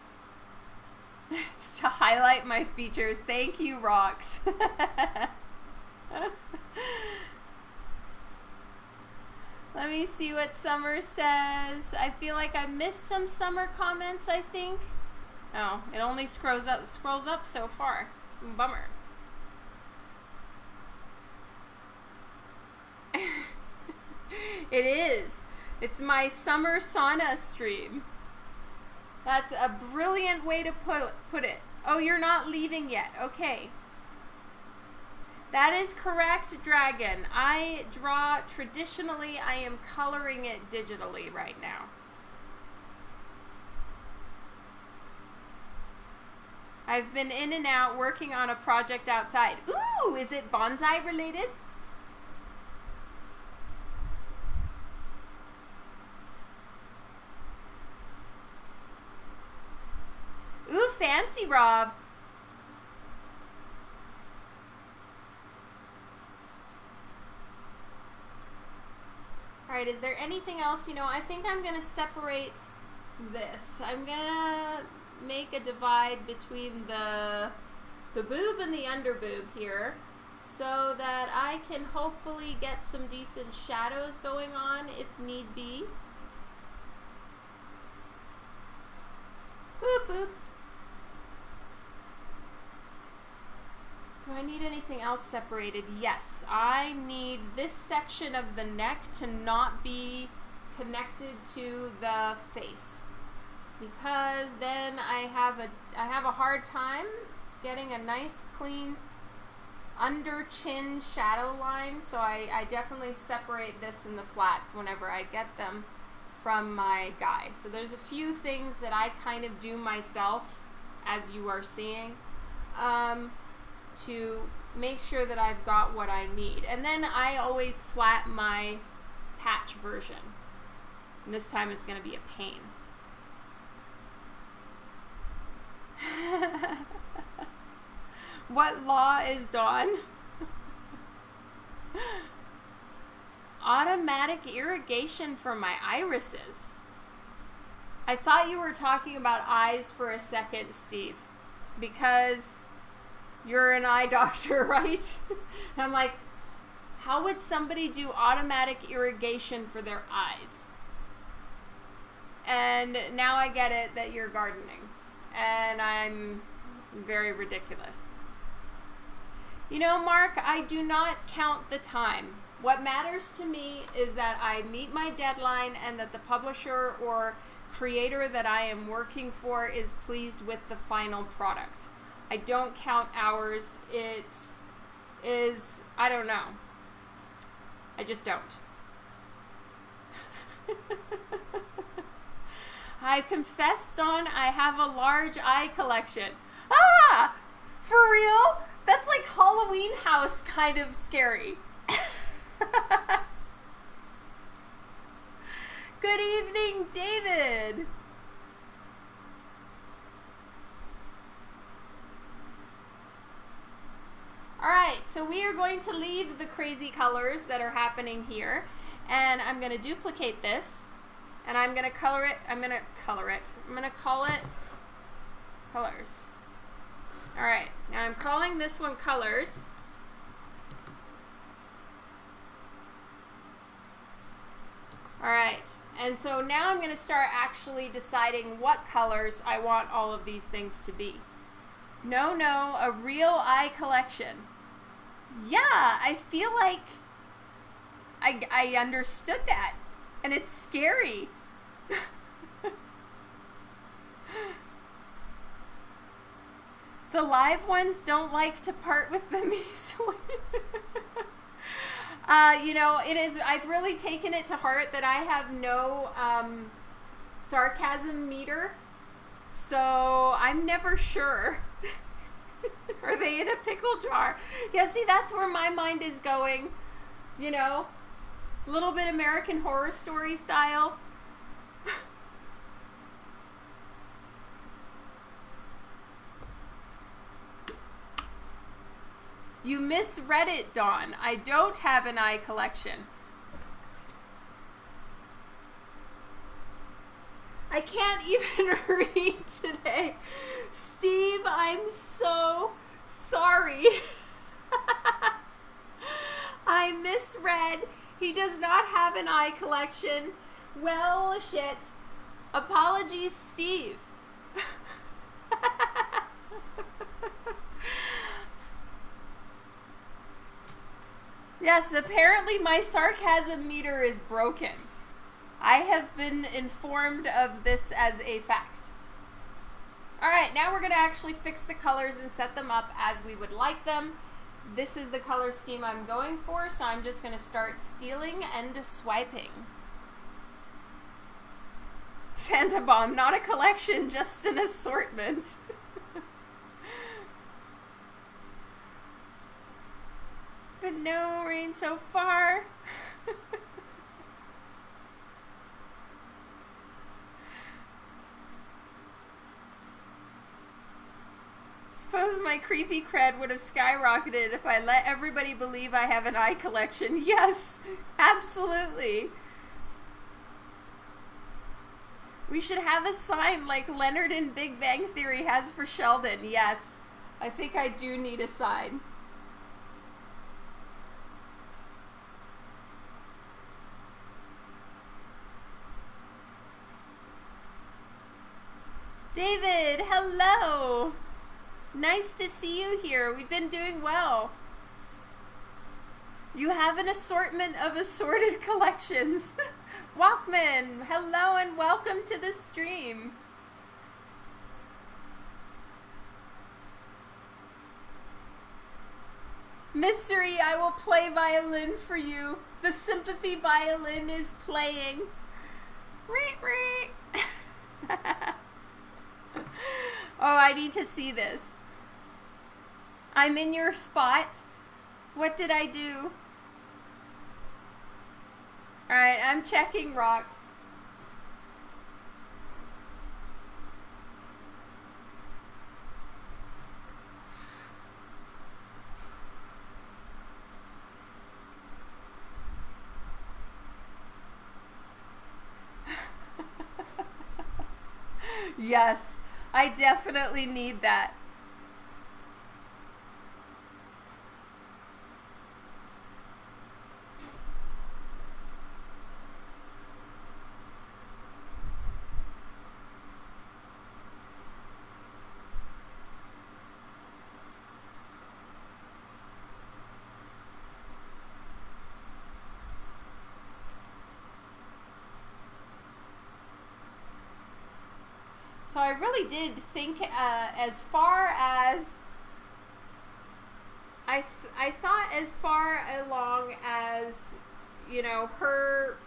<laughs> it's to highlight my features. Thank you, Rocks. <laughs> Let me see what Summer says. I feel like I missed some Summer comments, I think. Oh, it only scrolls up scrolls up so far. Bummer. <laughs> <laughs> it is. It's my summer sauna stream. That's a brilliant way to put put it. Oh, you're not leaving yet. Okay. That is correct, Dragon. I draw traditionally, I am coloring it digitally right now. I've been in and out working on a project outside. Ooh, is it bonsai related? Ooh, fancy, Rob. All right, is there anything else? You know, I think I'm going to separate this. I'm going to make a divide between the, the boob and the under boob here so that I can hopefully get some decent shadows going on if need be. Boop, boop. Do I need anything else separated? Yes, I need this section of the neck to not be connected to the face. Because then I have a I have a hard time getting a nice clean under chin shadow line. So I, I definitely separate this in the flats whenever I get them from my guy. So there's a few things that I kind of do myself as you are seeing. Um, to make sure that I've got what I need and then I always flat my patch version and this time it's going to be a pain <laughs> what law is Dawn? <laughs> Automatic irrigation for my irises. I thought you were talking about eyes for a second, Steve, because you're an eye doctor, <laughs> right? and I'm like, how would somebody do automatic irrigation for their eyes? And now I get it that you're gardening and I'm very ridiculous. You know, Mark, I do not count the time. What matters to me is that I meet my deadline and that the publisher or creator that I am working for is pleased with the final product. I don't count hours. It is, I don't know. I just don't. <laughs> I've confessed on I have a large eye collection. Ah! For real? That's like Halloween house kind of scary. <laughs> Good evening, David. All right, so we are going to leave the crazy colors that are happening here, and I'm going to duplicate this and I'm gonna color it, I'm gonna color it, I'm gonna call it colors. Alright, now I'm calling this one colors. Alright, and so now I'm gonna start actually deciding what colors I want all of these things to be. No, no, a real eye collection. Yeah, I feel like I, I understood that and it's scary. the live ones don't like to part with them <laughs> easily. uh, you know, it is. I've really taken it to heart that I have no um, sarcasm meter, so I'm never sure. <laughs> Are they in a pickle jar? Yeah, see, that's where my mind is going. You know, a little bit American Horror Story style. <laughs> you misread it, Dawn. I don't have an eye collection. I can't <laughs> even read today. Steve, I'm so sorry. <laughs> I misread. He does not have an eye collection. Well, shit. Apologies, Steve. <laughs> yes, apparently my sarcasm meter is broken. I have been informed of this as a fact. Alright, now we're to actually fix the colors and set them up as we would like them. This is the color scheme I'm going for, so I'm just to start stealing and swiping. Santa Bomb, not a collection, just an assortment. <laughs> but no rain so far. Suppose my creepy cred would have skyrocketed if I let everybody believe I have an eye collection. <laughs> Yes, absolutely. We should have a sign like Leonard in Big Bang Theory has for Sheldon. Yes, I think I do need a sign. David, hello! Nice to see you here. We've been doing well. You have an assortment of assorted <laughs> collections. <laughs> Walkman, hello and welcome to the stream. Mystery, I will play violin for you. The sympathy violin is playing. <laughs> oh, I need to see this. I'm in your spot. What did I do? Alright, I'm checking rocks. <laughs> yes, I definitely need that. I really did think uh, as far as I th I thought as far along as you know her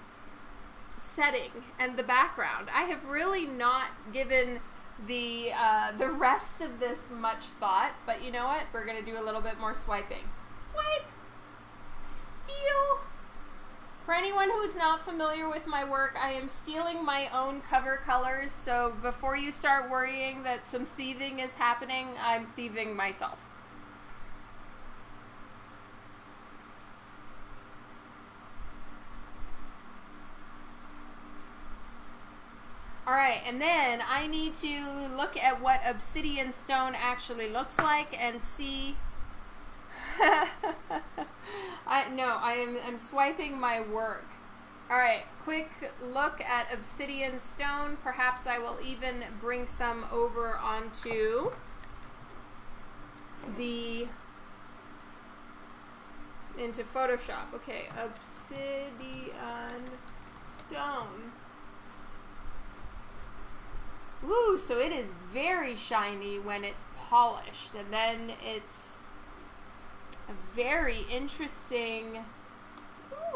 setting and the background. I have really not given the uh, the rest of this much thought, but you know what? We're gonna do a little bit more swiping. Swipe, steal. For anyone who is not familiar with my work, I am stealing my own cover colors, so before you start worrying that some thieving is happening, I'm thieving myself. Alright, and then I need to look at what obsidian stone actually looks like and see <laughs> I no, I am I'm swiping my work. All right, quick look at obsidian stone. Perhaps I will even bring some over onto the into Photoshop. Okay, obsidian stone. Ooh, so it is very shiny when it's polished, and then it's a very interesting...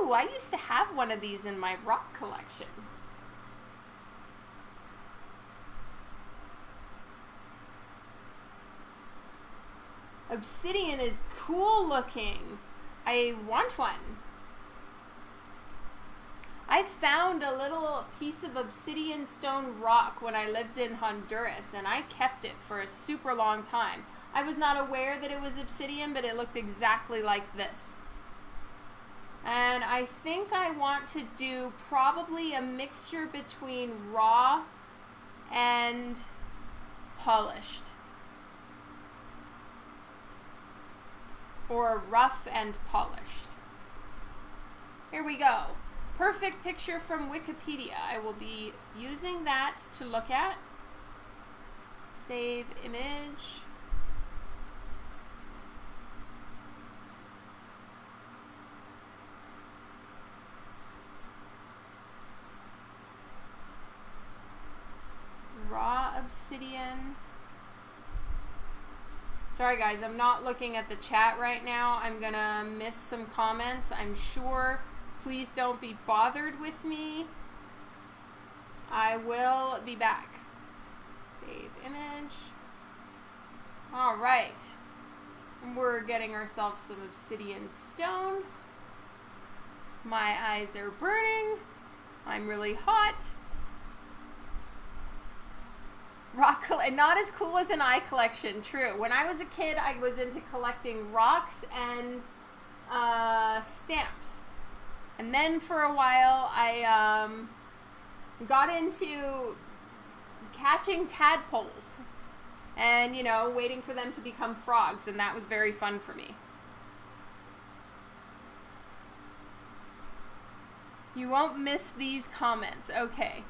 Ooh, I used to have one of these in my rock collection. Obsidian is cool looking. I want one. I found a little piece of obsidian stone rock when I lived in Honduras and I kept it for a super long time. I was not aware that it was obsidian, but it looked exactly like this. And I think I want to do probably a mixture between raw and polished. Or rough and polished. Here we go. Perfect picture from Wikipedia. I will be using that to look at. Save image. Raw obsidian. Sorry guys, I'm not looking at the chat right now. I'm gonna miss some comments, I'm sure. Please don't be bothered with me. I will be back. Save image. All right. We're getting ourselves some obsidian stone. My eyes are burning. I'm really hot. Rock, and not as cool as an eye collection, true. When I was a kid, I was into collecting rocks and uh, stamps. And then for a while, I um, got into catching tadpoles and, you know, waiting for them to become frogs, and that was very fun for me. You won't miss these comments. Okay.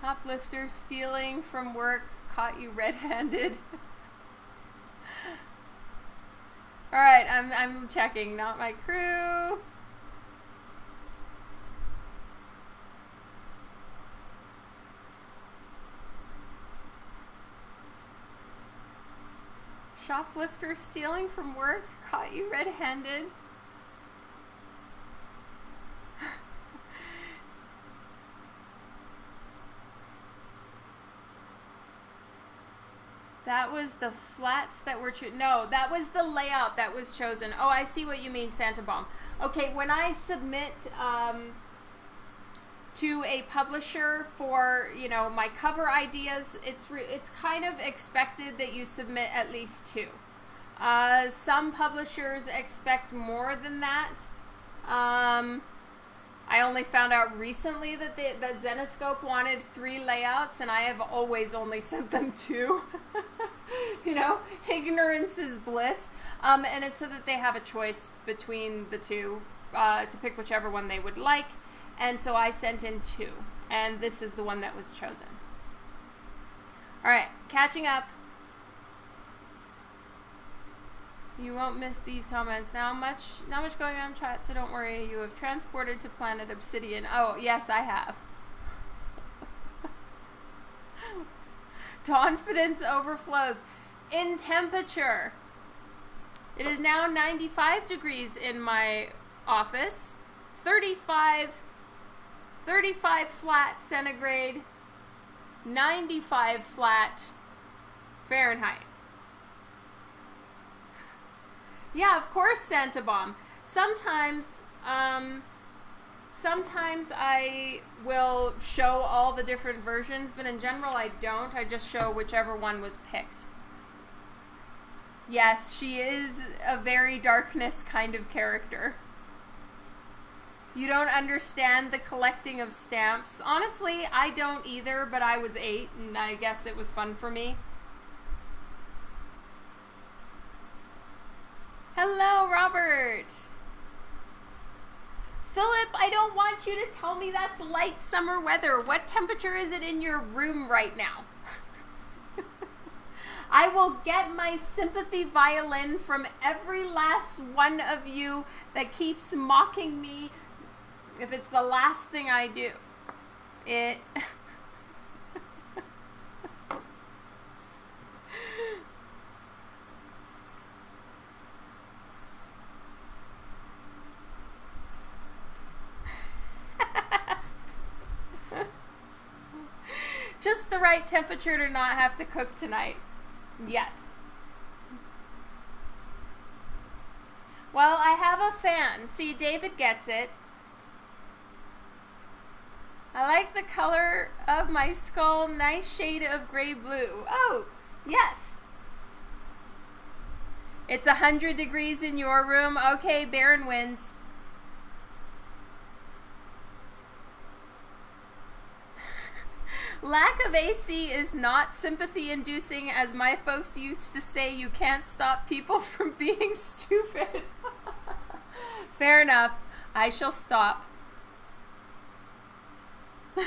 Hoplifter stealing from work caught you red-handed. <laughs> All right, I'm I'm checking. Not my crew. Shoplifter stealing from work caught you red-handed. <laughs> That was the flats that were chosen. No, that was the layout that was chosen. Oh, I see what you mean, Santa Bomb. Okay, when I submit um, to a publisher for you know my cover ideas, it's it's kind of expected that you submit at least two. Uh, some publishers expect more than that. Um, I only found out recently that they, that Zenescope wanted three layouts, and I have always only <laughs> sent them two. <laughs> you know, ignorance is bliss. Um, and it's so that they have a choice between the two uh, to pick whichever one they would like. And so I sent in two, and this is the one that was chosen. All right, catching up. You won't miss these comments. Now much not much going on chat, so don't worry. You have transported to planet Obsidian. Oh, yes, I have. <laughs> Confidence overflows. In temperature. It is now 95 degrees in my office. 35 35 flat centigrade, 95 flat Fahrenheit. Yeah, of course, Santa Bomb. Sometimes, um, sometimes I will show all the different versions, but in general I don't. I just show whichever one was picked. Yes, she is a very darkness kind of character. You don't understand the collecting of stamps. Honestly, I don't either, but I was eight, and I guess it was fun for me. Hello, Robert. Philip, I don't want you to tell me that's light summer weather. What temperature is it in your room right now? <laughs> I will get my sympathy violin from every last one of you that keeps mocking me if it's the last thing I do. It. <laughs> <laughs> Just the right temperature to not have to cook tonight. Yes. Well, I have a fan. See, David gets it. I like the color of my skull. Nice shade of gray blue. Oh, yes. It's 100 degrees in your room. Okay, Baron wins. Lack of AC is not sympathy inducing, as my folks used to say, you can't stop people <laughs> from being stupid. <laughs> Fair enough. I shall stop. <laughs>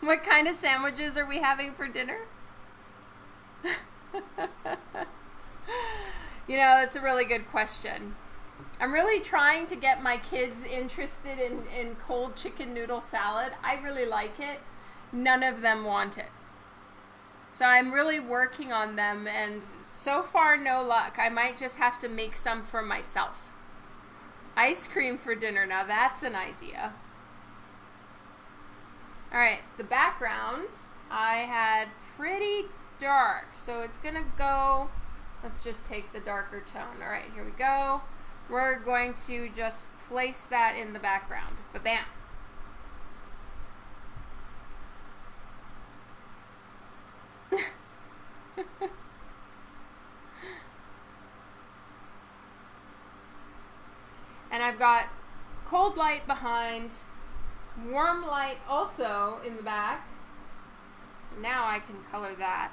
what kind of sandwiches are we having for dinner? you know, it's a really good question. I'm really trying to get my kids interested in, in cold chicken noodle salad. I really like it. None of them want it. So I'm really working on them, and so far, no luck. I might just have to make some for myself. Ice cream for dinner. Now that's an idea. All right, the background I had pretty dark, so it's gonna go. Let's just take the darker tone. All right, here we go. We're going to just place that in the background. Ba-bam. <laughs> and I've got cold light behind, warm light also in the back. So now I can color that.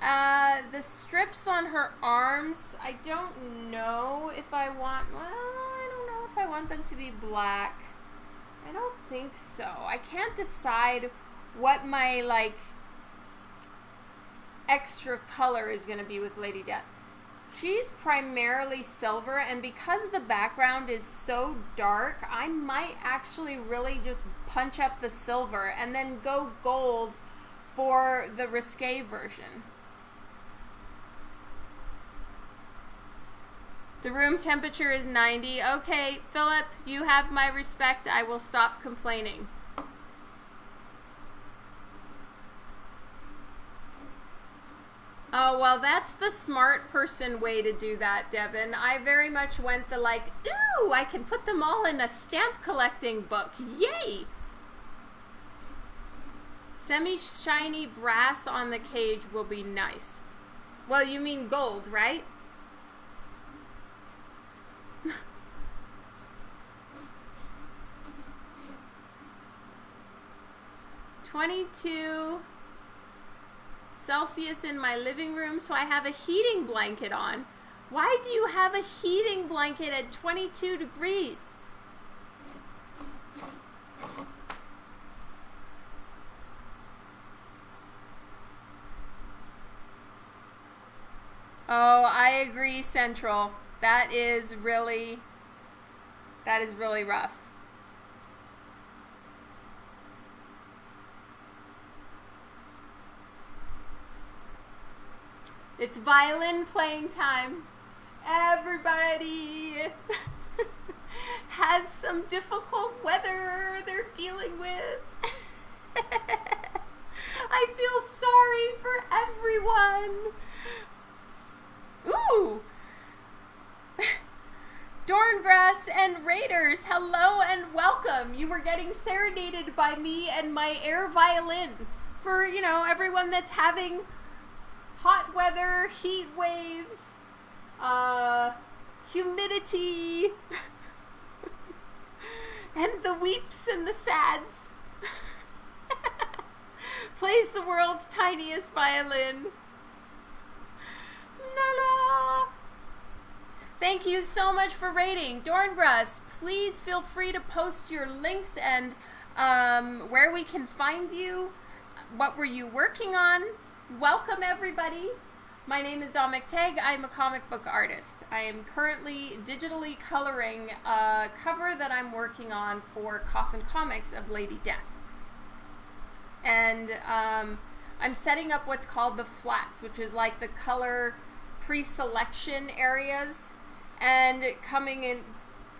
Uh, the strips on her arms, I don't know if I want, well, I don't know if I want them to be black. I don't think so. I can't decide what my, like, extra color is going to be with Lady Death. She's primarily silver, and because the background is so dark, I might actually really just punch up the silver and then go gold for the risque version. The room temperature is 90. Okay, Philip, you have my respect. I will stop complaining. Oh, well, that's the smart person way to do that, Devin. I very much went the like, ooh, I can put them all in a stamp collecting book. Yay! Semi-shiny brass on the cage will be nice. Well, you mean gold, right? 22 Celsius in my living room, so I have a heating blanket on. Why do you have a heating blanket at 22 degrees? Oh, I agree, Central. That is really, that is really rough. It's violin playing time. Everybody <laughs> has some difficult weather they're dealing with. <laughs> I feel sorry for everyone. Ooh. <laughs> Dorngrass and Raiders, hello and welcome. You were getting serenaded by me and my air violin. For, you know, everyone that's having hot weather, heat waves, uh, humidity, <laughs> and the weeps and the sads. <laughs> Plays the world's tiniest violin. La la. Thank you so much for rating. Dorngrass, please feel free to post your links and um, where we can find you. What were you working on? Welcome, everybody. My name is Dawn McTeigue. I'm a comic book artist. I am currently digitally coloring a cover that I'm working on for Coffin Comics of Lady Death. And um, I'm setting up what's called the flats, which is like the color pre-selection areas, and coming in,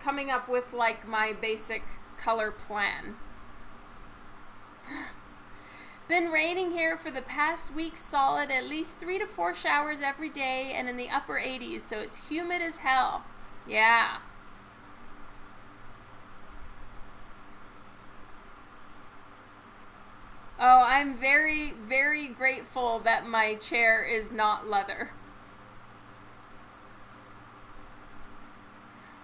coming up with like my basic color plan. Been raining here for the past week solid, at least three to four showers every day and in the upper 80s, so it's humid as hell. Yeah. Oh, I'm very, very grateful that my chair is not leather.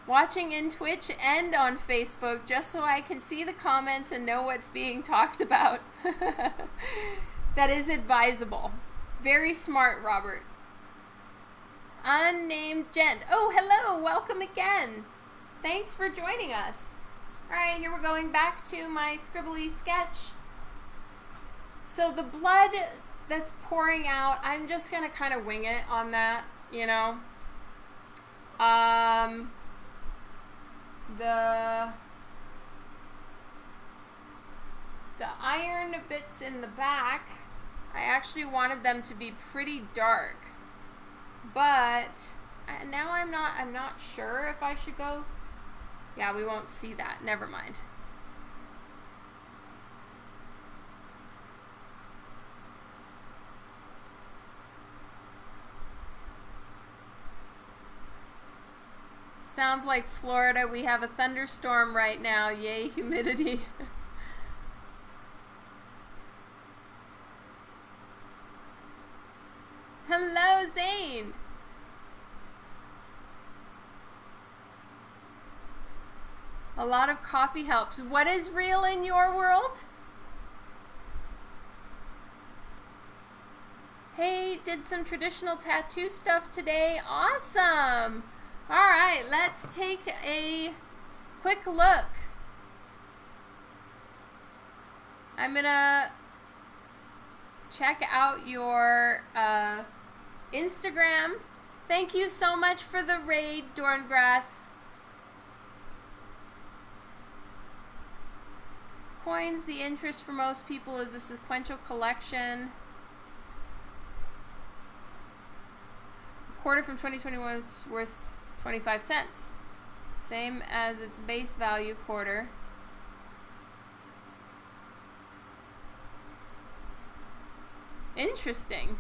Watching in Twitch and on Facebook just so I can see the comments and know what's being talked about. <laughs> that is advisable. Very smart, Robert. Unnamed gent. Oh, hello. Welcome again. Thanks for joining us. All right, here we're going back to my scribbly sketch. So the blood that's pouring out, I'm just going to kind of wing it on that, you know. Um, the the iron bits in the back, I actually wanted them to be pretty dark. But now I'm not I'm not sure if I should go yeah, we won't see that. Never mind. Sounds like Florida. We have a thunderstorm right now. Yay, humidity. <laughs> Hello, Zane. A lot of coffee helps. What is real in your world? Hey, did some traditional tattoo stuff today. Awesome. All right, let's take a quick look. I'm gonna check out your uh, Instagram. Thank you so much for the raid, Dorngrass. coins, the interest for most people is a sequential collection. A quarter from 2021 is worth 25 cents. Same as its base value quarter. Interesting.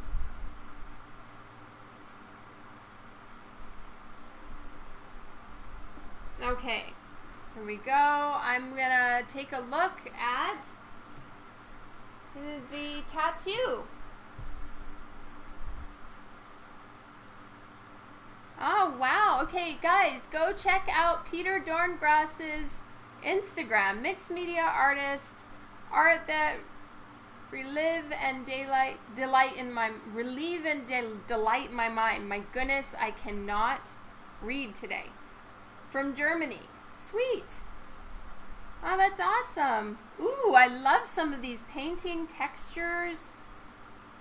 Okay. Here we go. I'm gonna take a look at the tattoo. Oh, wow. Okay, guys, go check out Peter Dorngrass's Instagram, mixed media artist, art that relive and daylight delight in my relieve and de delight my mind. My goodness, I cannot read today. From Germany. Sweet. Oh, that's awesome. Ooh, I love some of these painting textures.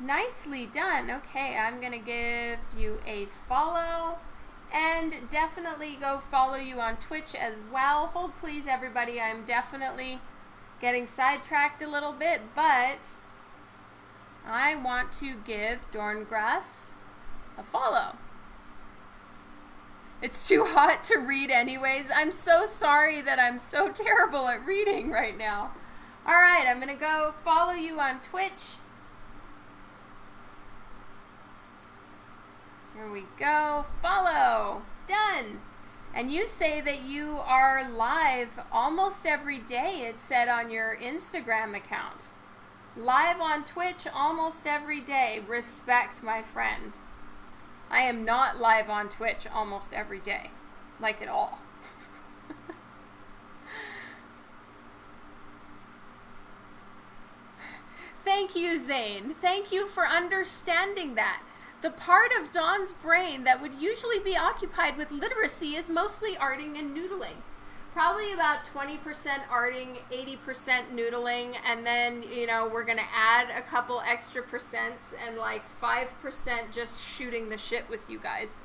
Nicely done. Okay, I'm going to give you a follow. And definitely go follow you on Twitch as well. Hold please, everybody. I'm definitely getting sidetracked a little bit, but I want to give Dorngrass a follow. It's too hot to read anyways. I'm so sorry that I'm so <laughs> terrible at reading right now. Alright, I'm going to go follow you on Twitch. Here we go. Follow. Done. And you say that you are live almost every day, it said on your Instagram account. Live on Twitch almost every day. Respect, my friend. I am not live on Twitch almost every day. Like at all. <laughs> Thank you, Zane. Thank you for understanding that. The part of Dawn's brain that would usually be occupied with literacy is mostly arting and noodling probably about 20% arting, 80% noodling, and then, you know, we're going to add a couple extra percents and like 5% just shooting the shit with you guys.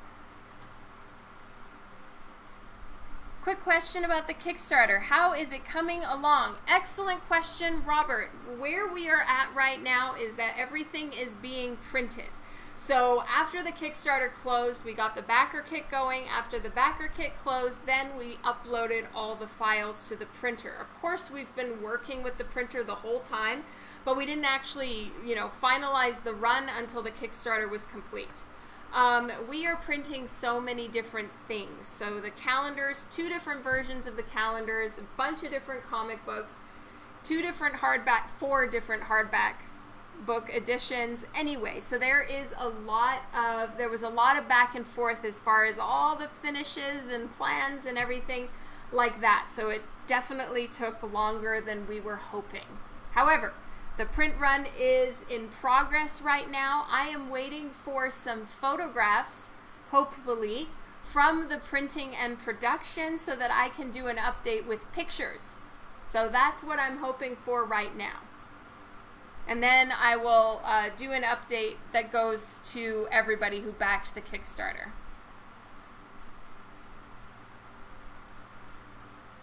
Quick question about the Kickstarter. How is it coming along? Excellent question, Robert. Where we are at right now is that everything is being printed. So after the Kickstarter closed, we got the backer kit going. After the backer kit closed, then we uploaded all the files to the printer. Of course, we've been working with the printer the whole time, but we didn't actually, you know, finalize the run until the Kickstarter was complete. Um, we are printing so many different things. So the calendars, two different versions of the calendars, a bunch of different comic books, two different hardback, four different hardback book editions. Anyway so there is a lot of there was a lot of back and forth as far as all the finishes and plans and everything like that. So it definitely took longer than we were hoping. However the print run is in progress right now. I am waiting for some photographs hopefully from the printing and production so that i can do an update with pictures. So that's what i'm hoping for right now and then I will uh, do an update that goes to everybody who backed the Kickstarter.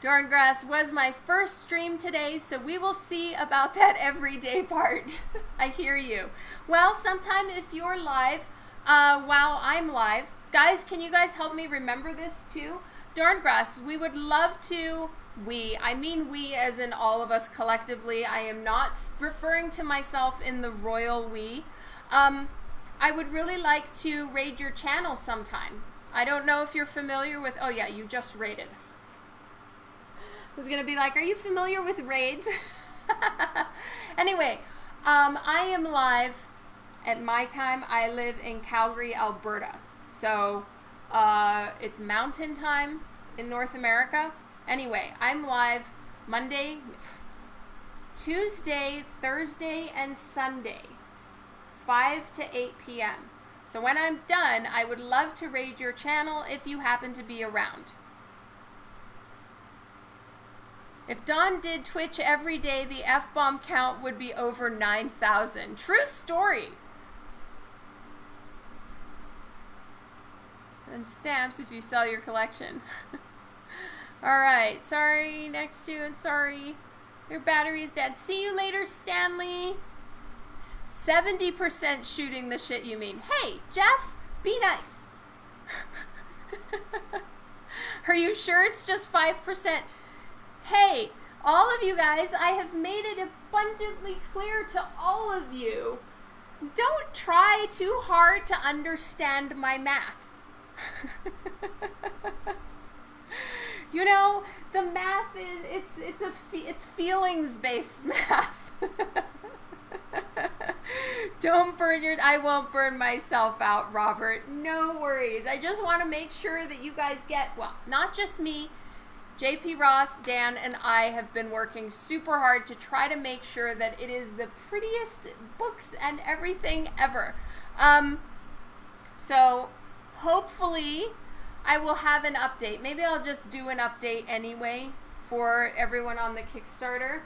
Dorngrass was my first stream today, so we will see about <laughs> that everyday part. <laughs> I hear you. Well, sometime if you're live, uh, while I'm live, guys, can you guys help me remember this too? Dorngrass, we would love to we. I mean we as in all of us collectively. I am not referring to myself in the royal we. Um, I would really like to raid your channel sometime. I don't know if you're familiar with, oh yeah, you just raided. I was going to be like, are you familiar with raids? <laughs> anyway, um, I am live at my time. I live in Calgary, Alberta. So uh, it's mountain time in North America. Anyway, I'm live Monday, Tuesday, Thursday, and Sunday, 5 to 8 p.m. So when I'm done, I would love to raid your channel if you happen to be around. If Dawn did Twitch every day, the F-bomb count would be over 9,000. True story. And stamps if you sell your collection. <laughs> Alright, sorry, next to, and sorry. Your battery is dead. See you later, Stanley. 70% shooting the shit you mean. Hey, Jeff, be nice. <laughs> Are you sure it's just 5%? Hey, all of you guys, I have made it abundantly clear to all of you. Don't try too hard to understand my math. <laughs> you know, the math is it's it's a it's feelings based <laughs> math. Don't burn your I won't burn myself out, Robert. No worries. I just want to make sure that you guys get well, not just me. JP Roth, Dan, and I have been working super hard to try to make sure that it is the prettiest books and everything ever. Um, so hopefully I will have an update. Maybe I'll just do an update anyway for everyone on the Kickstarter.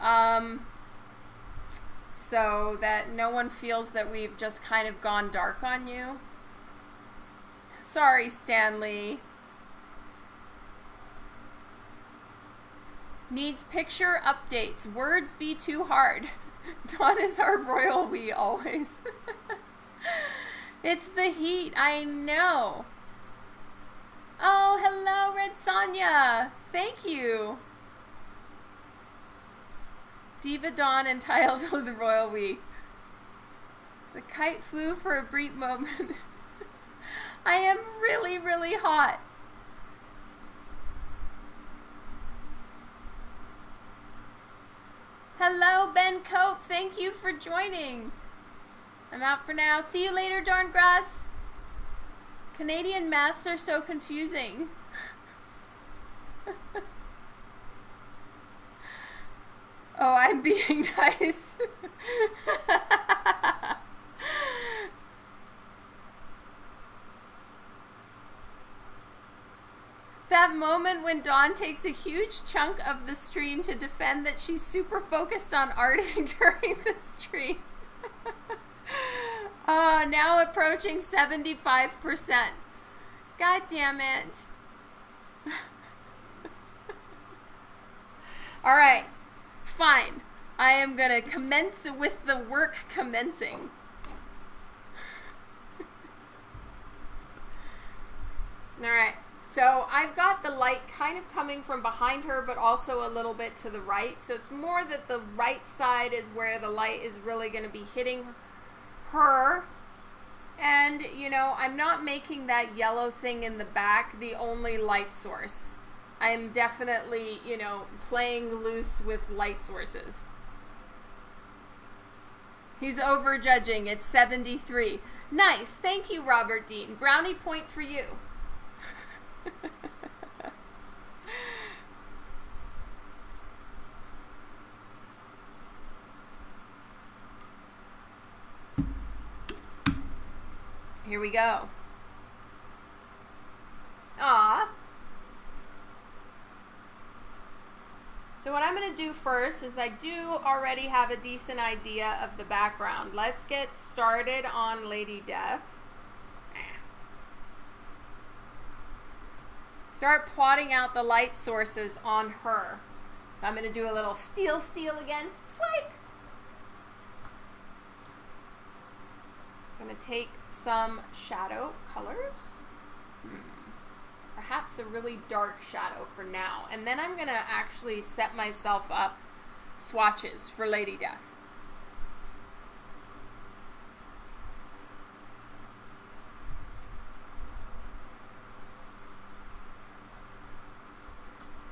Um, so that no one feels that we've just kind of gone dark on you. Sorry, Stanley. Needs picture updates. Words be too hard. <laughs> Dawn is our royal we always. <laughs> it's the heat, I know. Oh, hello, Red Sonja. Thank you. Diva Dawn and entitled to <laughs> the Royal We. The kite flew for a brief moment. <laughs> I am really, really hot. Hello, Ben Cope. Thank you for joining. I'm out for now. See you later, Darngrass. Canadian maths are so confusing. <laughs> oh, I'm being <laughs> nice. <laughs> that moment when Dawn takes a huge chunk of the stream to defend that she's super focused on arting during the stream. <laughs> Uh, now approaching 75%. God damn it. <laughs> All right, fine. I am going to commence with the work commencing. <laughs> All right. So I've got the light kind of coming from behind her, but also a little bit to the right. So it's more that the right side is where the light is really going to be hitting her. And, you know, I'm not making that yellow thing in the back the only light source. I'm definitely, you know, playing loose with light sources. He's overjudging. It's 73. Nice. Thank you, Robert Dean. Brownie point for you. <laughs> Here we go. Ah. So what I'm going to do first is I do already have a decent idea of the background. Let's get started on Lady Death. Start plotting out the light sources on her. I'm going to do a little steal steal again. Swipe! I'm going to take some shadow colors. Hmm. Perhaps a really dark shadow for now. And then I'm going to actually set myself up swatches for Lady Death.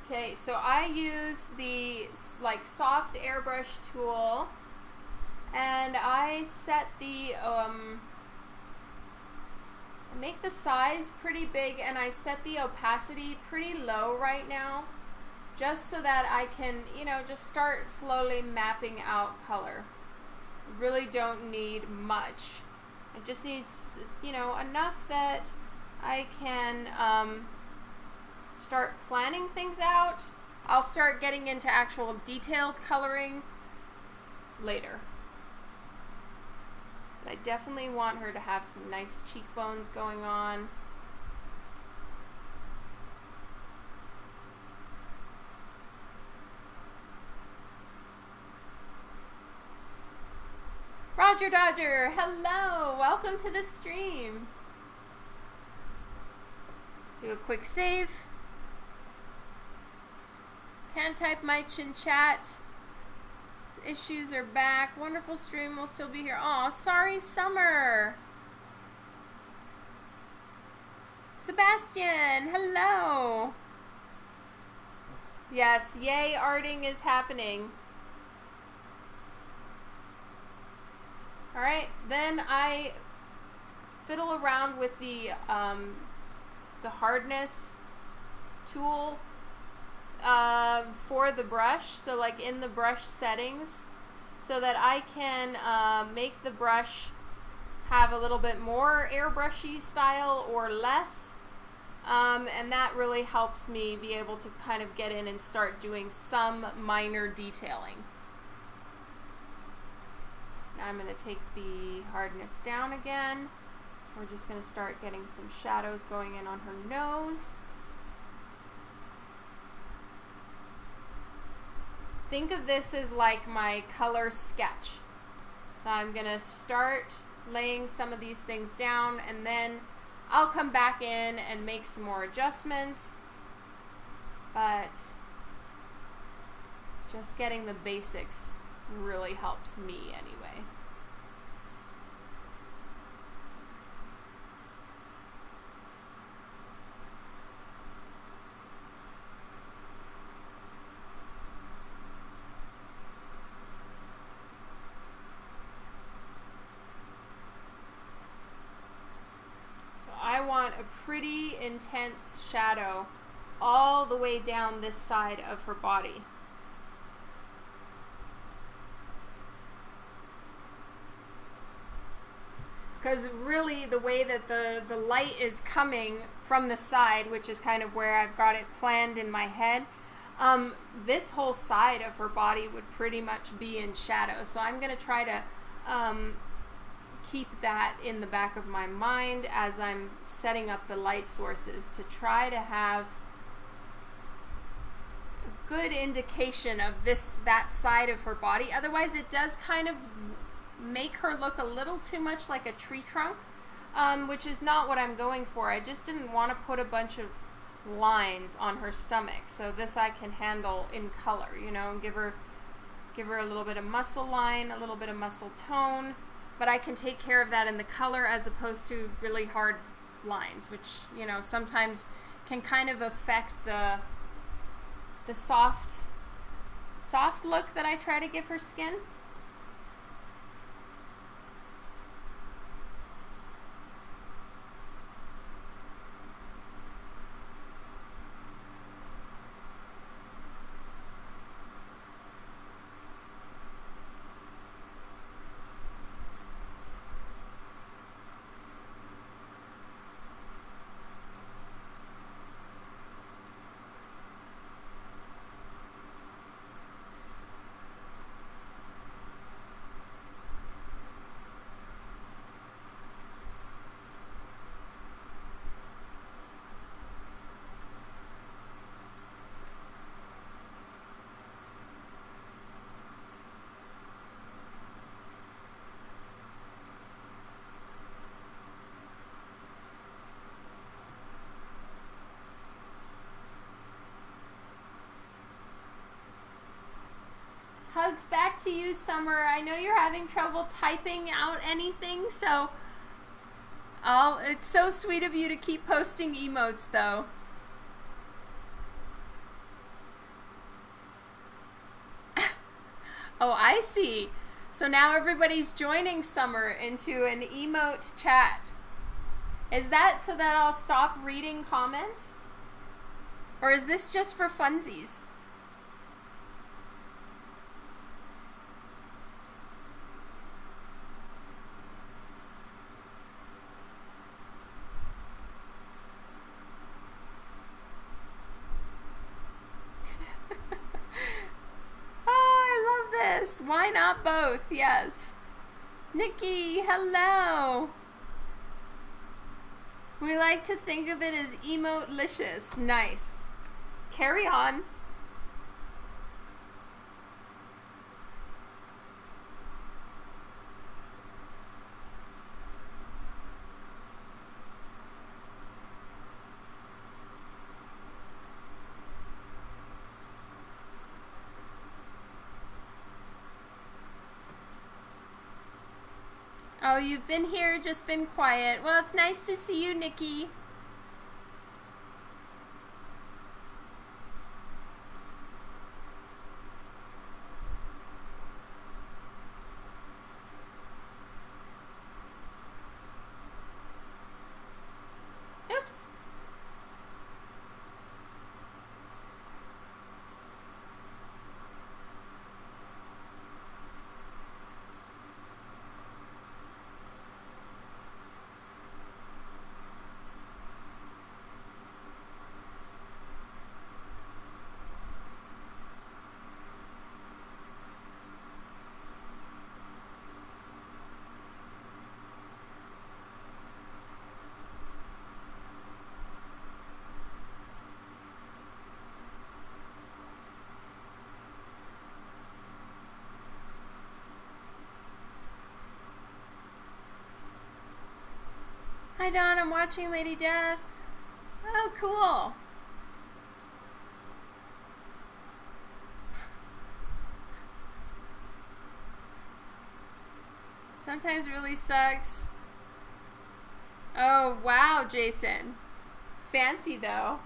Okay, so I use the like soft airbrush tool and I set the um, make the size pretty big and I set the opacity pretty low right now. Just so that I can you know just start slowly mapping out color. Really don't need much. It just needs you know enough that I can um, start planning things out. I'll start getting into actual detailed coloring later but I definitely want her to have some nice cheekbones going on. Roger Dodger, hello! Welcome to the stream. Do a quick save. Can type my chin chat issues are back. Wonderful stream will still be here. Oh, sorry, Summer. Sebastian, hello. Yes, yay, arting is happening. Alright, then I fiddle around with the, um, the hardness tool uh, for the brush, so like in the brush settings, so that I can uh, make the brush have a little bit more airbrushy style or less. Um, and that really helps me be able to kind of get in and start doing some minor detailing. Now I'm going to take the hardness down again. We're just going to start getting some shadows going in on her nose. Think of this as like my color sketch. So I'm going to start laying some of these things down and then I'll come back in and make some more adjustments. But just getting the basics really helps me anyway. Want a pretty intense shadow all the way down this side of her body. Because really the way that the, the light is coming from the side, which is kind of where I've got it planned in my head, um, this whole side of her body would pretty much be in shadow. So I'm going to try to um, keep that in the back of my mind as I'm setting up the light sources to try to have a good indication of this that side of her body. Otherwise, it does kind of make her look a little too much like a tree trunk, um, which is not what I'm going for. I just didn't want to put a bunch of lines on her stomach. So this I can handle in color, you know, and give her give her a little bit of muscle line, a little bit of muscle tone but I can take care of that in the color as opposed to really hard lines, which, you know, sometimes can kind of affect the the soft soft look that I try to give her skin. Back to you, Summer. I know you're having trouble typing out anything, so. Oh, it's so sweet of you to keep posting emotes, though. <laughs> oh, I see. So now everybody's joining Summer into an emote chat. Is that so that I'll stop reading comments? Or is this just for funsies? Yes, why not both? Yes. Nikki, hello. We like to think of it as emote-licious. Nice. Carry on. You've been here, just been quiet. Well, it's nice to see you, Nikki. Hi Dawn, I'm watching Lady Death. Oh, cool. Sometimes really sucks. Oh, wow, Jason. Fancy though.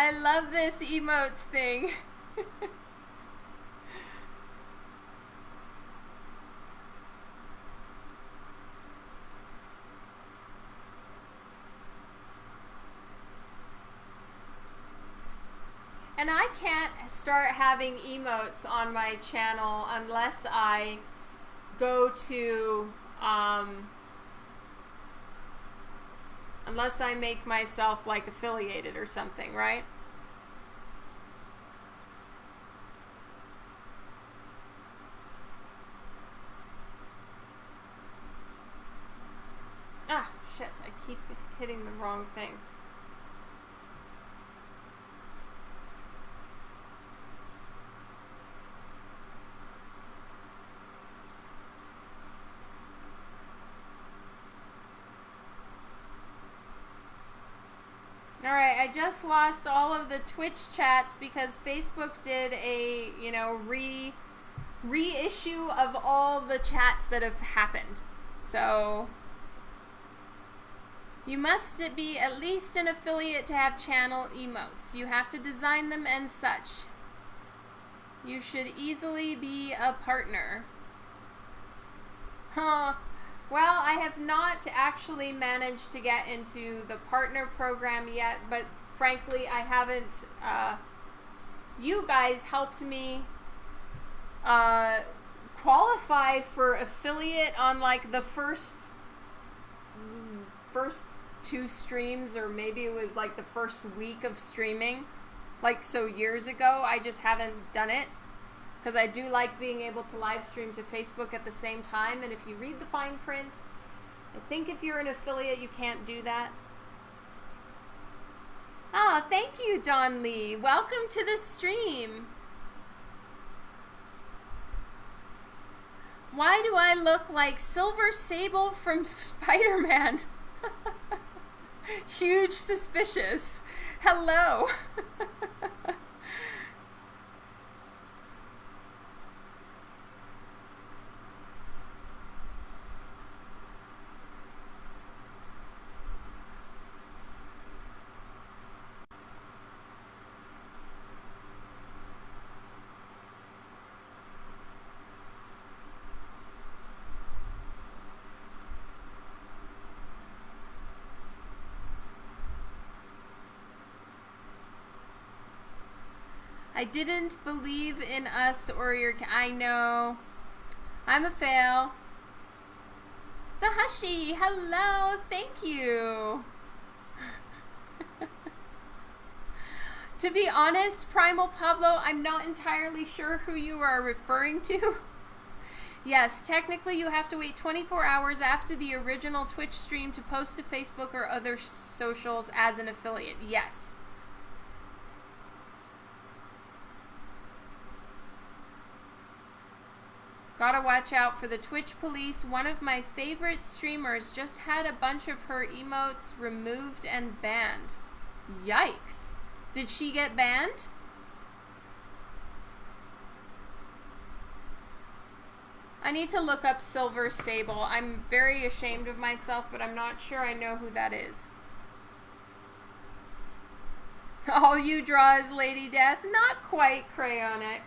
I love this emotes thing. <laughs> and I can't start having emotes on my channel unless I go to um, Unless I make myself like affiliated or something, right? Ah, shit, I keep hitting the wrong thing. Alright, I just lost all of the Twitch chats because Facebook did a, you know, re reissue of all the chats that have happened. So you must be at least an affiliate to have channel emotes. You have to design them and such. You should easily be a partner. Huh. Well, I have not actually managed to get into the partner program yet, but frankly, I haven't. Uh, you guys helped me uh, qualify for affiliate on like the first first two streams, or maybe it was like the first week of streaming. Like so years ago, I just haven't done it because I do like being able to live stream to Facebook at the same time. And if you read the fine print, I think if you're an affiliate, you can't do that. Oh, thank you, Don Lee. Welcome to the stream. Why do I look like Silver Sable from <laughs> Spider Man? <laughs> Huge suspicious. Hello. <laughs> I didn't believe in us or your. I know. I'm a fail. The Hushy, hello, thank you. <laughs> to be honest, Primal Pablo, I'm not entirely sure who you are referring to. <laughs> yes, technically you have to wait 24 hours after the original Twitch stream to post to Facebook or other socials as an affiliate. Yes. Gotta watch out for the Twitch police. One of my favorite streamers just had a bunch of her emotes removed and banned. Yikes. Did she get banned? I need to look up Silver Sable. I'm very ashamed of myself, but I'm not sure I know who that is. All you draw is Lady Death? Not quite, Crayonic.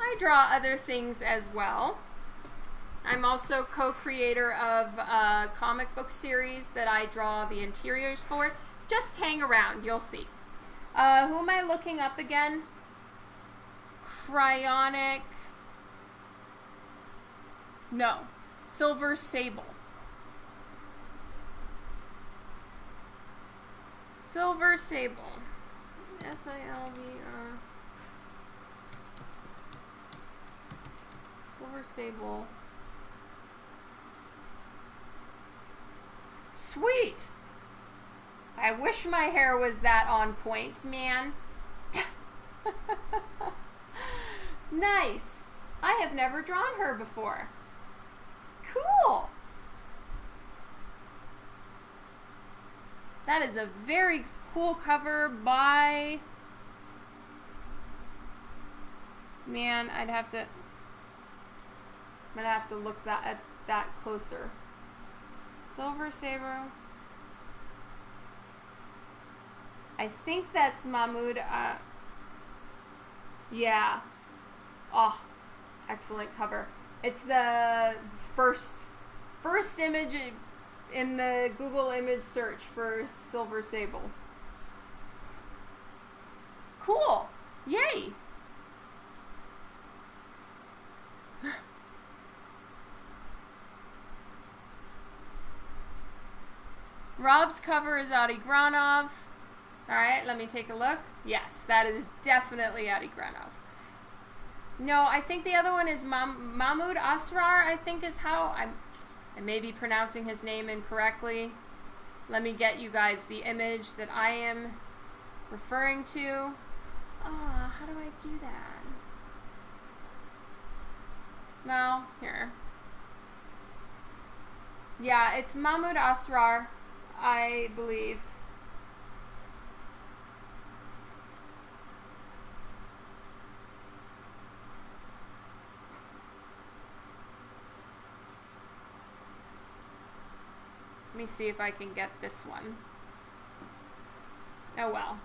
I draw other things as well. I'm also co-creator of a comic book series that I draw the interiors for. Just hang around, you'll see. Uh, who am I looking up again? Cryonic. No. Silver Sable. Silver Sable. S-I-L-V-R. Silver Sable. Sweet! I wish my hair was that on point, man. <laughs> nice. I have never drawn her before. Cool. That is a very cool cover by... Man, I'd have to... I'm gonna have to look that at that closer. Silver Saber. I think that's Mahmoud. Uh, yeah. Oh, excellent cover. It's the first first image in the Google image search for Silver Sable. Cool. Yay. Rob's cover is Adi Granov. Alright, let me take a look. Yes, that is definitely Adi Granov. No, I think the other one is Mam Mahmoud Asrar, I think is how I'm I may be pronouncing his name incorrectly. Let me get you guys the image that I am referring to. Ah, oh, how do I do that? Well, here. Yeah, it's Mahmoud Asrar. I believe. Let me see if I can get this one. Oh well.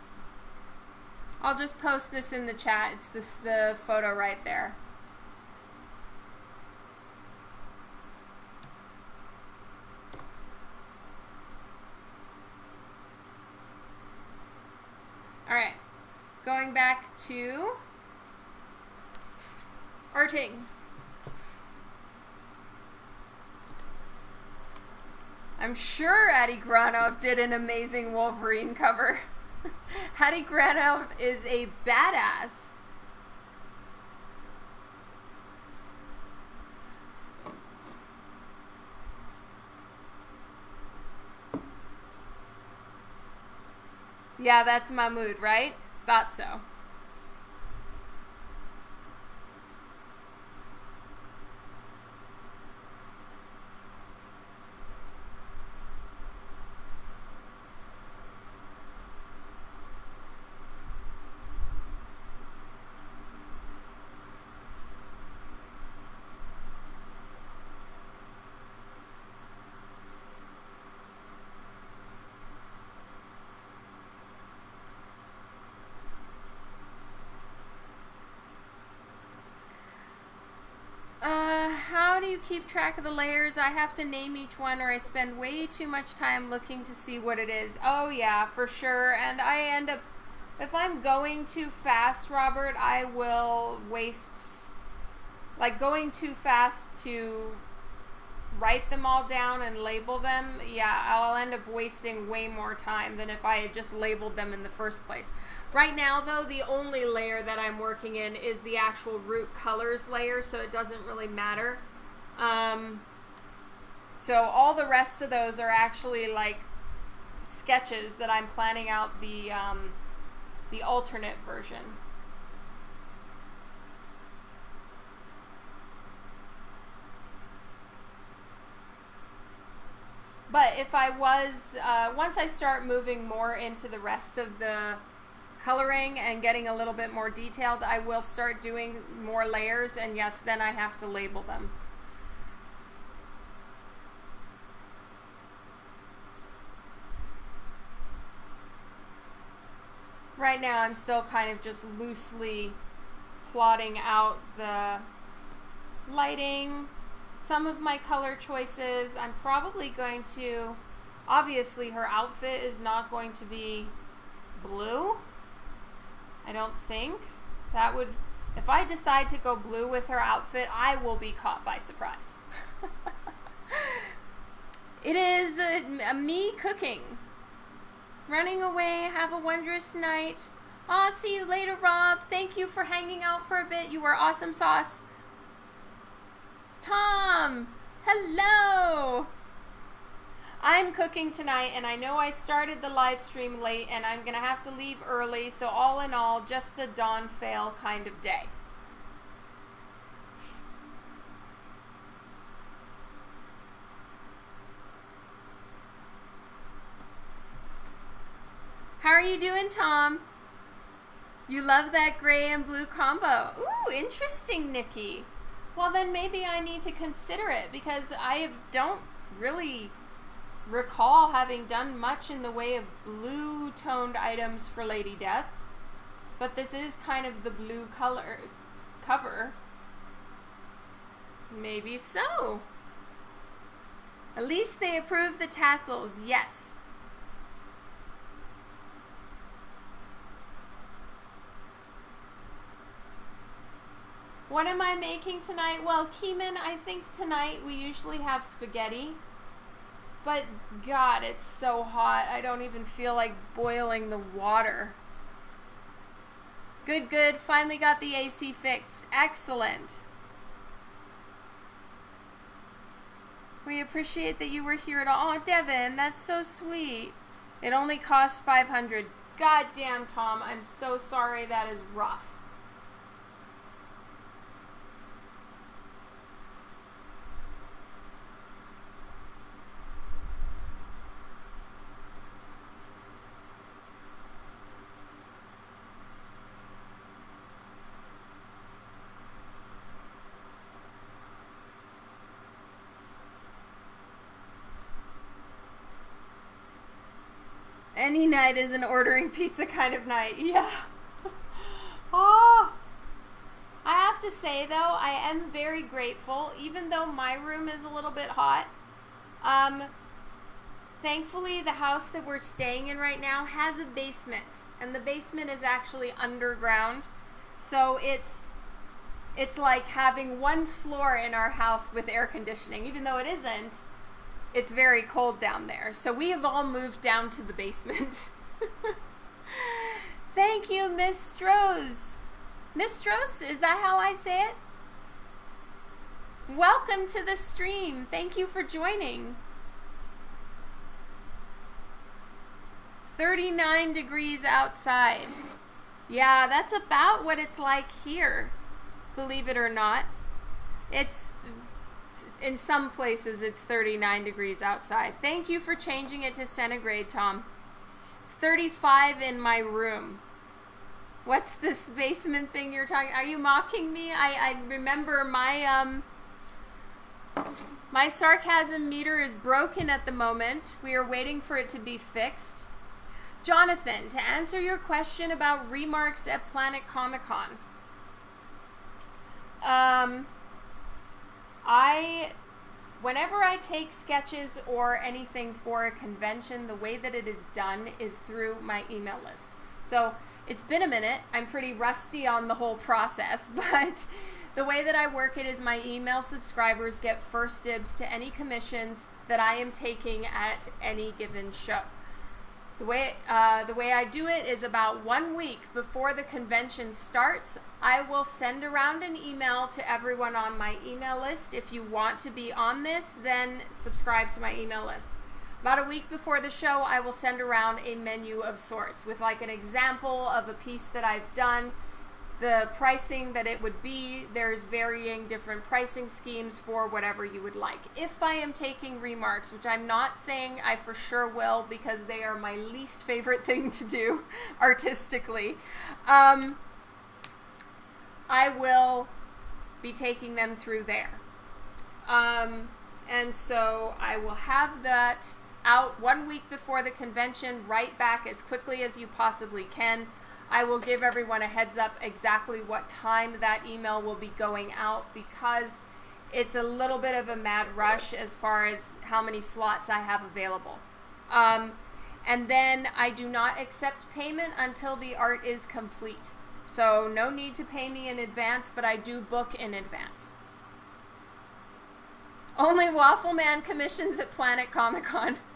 I'll just post this in the chat. It's this the photo right there. All right. Going back to arting. I'm sure Adi Granov did an amazing Wolverine cover. <laughs> Adi Granov is a badass. Yeah, that's my mood, right? Thought so. you keep track of the layers? I have to name each one or I spend way too much time looking to see what it is. Oh yeah, for sure. And I end up, if I'm going too fast, Robert, I will waste, like going too fast to write them all down and label them, yeah, I'll end up wasting way more time than if I had just labeled them in the first place. Right now, though, the only layer that I'm working in is the actual root colors layer, so it doesn't really matter. Um, so all the rest of those are actually like sketches that I'm planning out the um, the alternate version. But if I was, uh, once I start moving more into the rest of the coloring and getting a little bit more detailed, I will start doing more layers, and yes, then I have to label them. Right now I'm still kind of just loosely plotting out the lighting, some of my color choices. I'm probably going to, obviously her outfit is not going to be blue. I don't think. That would, if I decide to go blue with her outfit, I will be caught by surprise. <laughs> it is uh, a, a uh, me cooking running away. Have a wondrous night. I'll see you later, Rob. Thank you for hanging out for a bit. You were awesome sauce. Tom, hello. I'm cooking tonight, and I know I started the live stream late, and I'm going to have to leave early. So, all in all, just a dawn fail kind of day. How are you doing, Tom? You love that gray and blue combo. Ooh, interesting, Nikki. Well, then maybe I need to consider it because I don't really recall having done much in the way of blue toned items for Lady Death. But this is kind of the blue color cover. Maybe so. At least they approve the tassels, yes. What am I making tonight? Well, Keeman, I think tonight we usually have spaghetti. But God, it's so hot. I don't even feel like boiling the water. Good, good. Finally got the AC fixed. Excellent. We appreciate that you were here at all. Oh, Devin, that's so sweet. It only cost 500. God damn, Tom. I'm so sorry. That is rough. Any night is an ordering <laughs> pizza kind of night. Yeah. oh. <laughs> I have to say though, I am very grateful, even though my room is a little bit hot. Um, thankfully, the house that we're staying in right now has a basement, and the basement is actually underground. So it's it's like having one floor in our house with air conditioning, even though it isn't. It's very cold down there. So we have all moved down to the basement. <laughs> Thank you, Miss Strohs. Miss Strohs, is that how I say it? Welcome to the stream. Thank you for joining. 39 degrees outside. Yeah, that's about what it's like here, believe it or not. It's in some places it's 39 degrees outside. Thank you for changing it to centigrade, Tom. It's 35 in my room. What's this basement thing you're talking? Are you mocking me? I, I remember my um my sarcasm meter is broken at the moment. We are waiting for it to be fixed. Jonathan, to answer your question about remarks at Planet Comic Con. Um, I, whenever I take sketches or anything for a convention, the way that it is done is through my email list. So it's been a minute. I'm pretty rusty on the whole process, <laughs> but the way that I work it is my email subscribers get first dibs to any commissions that I am taking at any given show. The way, uh, the way I do it is about one week before the convention starts, I will send around an email to everyone on my email list. If you want to be on this, then subscribe to my email list. About a week before the show, I will send around a menu of sorts with like an example of a piece that I've done the pricing that it would be. There's varying different pricing schemes for whatever you would like. If I am taking remarks, which I'm not saying I for sure will because they are my least favorite <laughs> thing to do <laughs> artistically, um, I will be taking them through there. Um, and so I will have that out one week before the convention, right back as quickly as you possibly can. I will give everyone a heads up exactly what time that email will be going out because it's a little bit of a mad rush as far as how many slots I have available. Um, and then I do not accept payment until the art is complete. So no need to pay me in advance, but I do book in advance. Only Waffle Man commissions at Planet Comic Con. <laughs>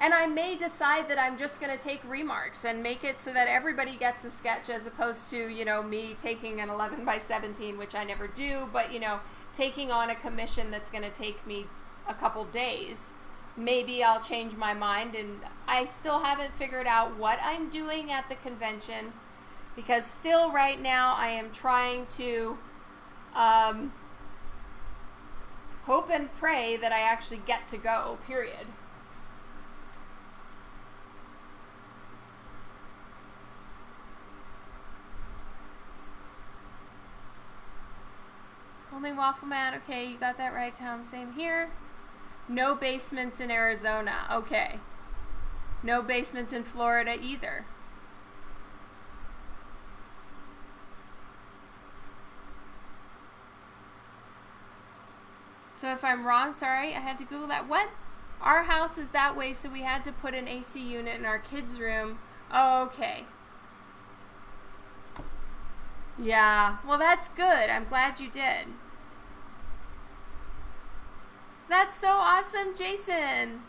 And I may decide that I'm just going to take remarks and make it so that everybody gets a sketch as opposed to, you know, me taking an 11 by 17, which I never do, but, you know, taking on a commission that's going to take me a couple days. Maybe I'll change my mind, and I still haven't figured out what I'm doing at the convention because still right now I am trying to um, hope and pray that I actually get to go, period. Only Waffle Man. Okay, you got that right, Tom. Same here. No basements in Arizona. Okay. No basements in Florida either. So if I'm wrong, sorry, I had to Google that. What? Our house is that way, so we had to put an AC unit in our kids' room. Oh, okay. Yeah, well, that's good. I'm glad you did. That's so awesome, Jason!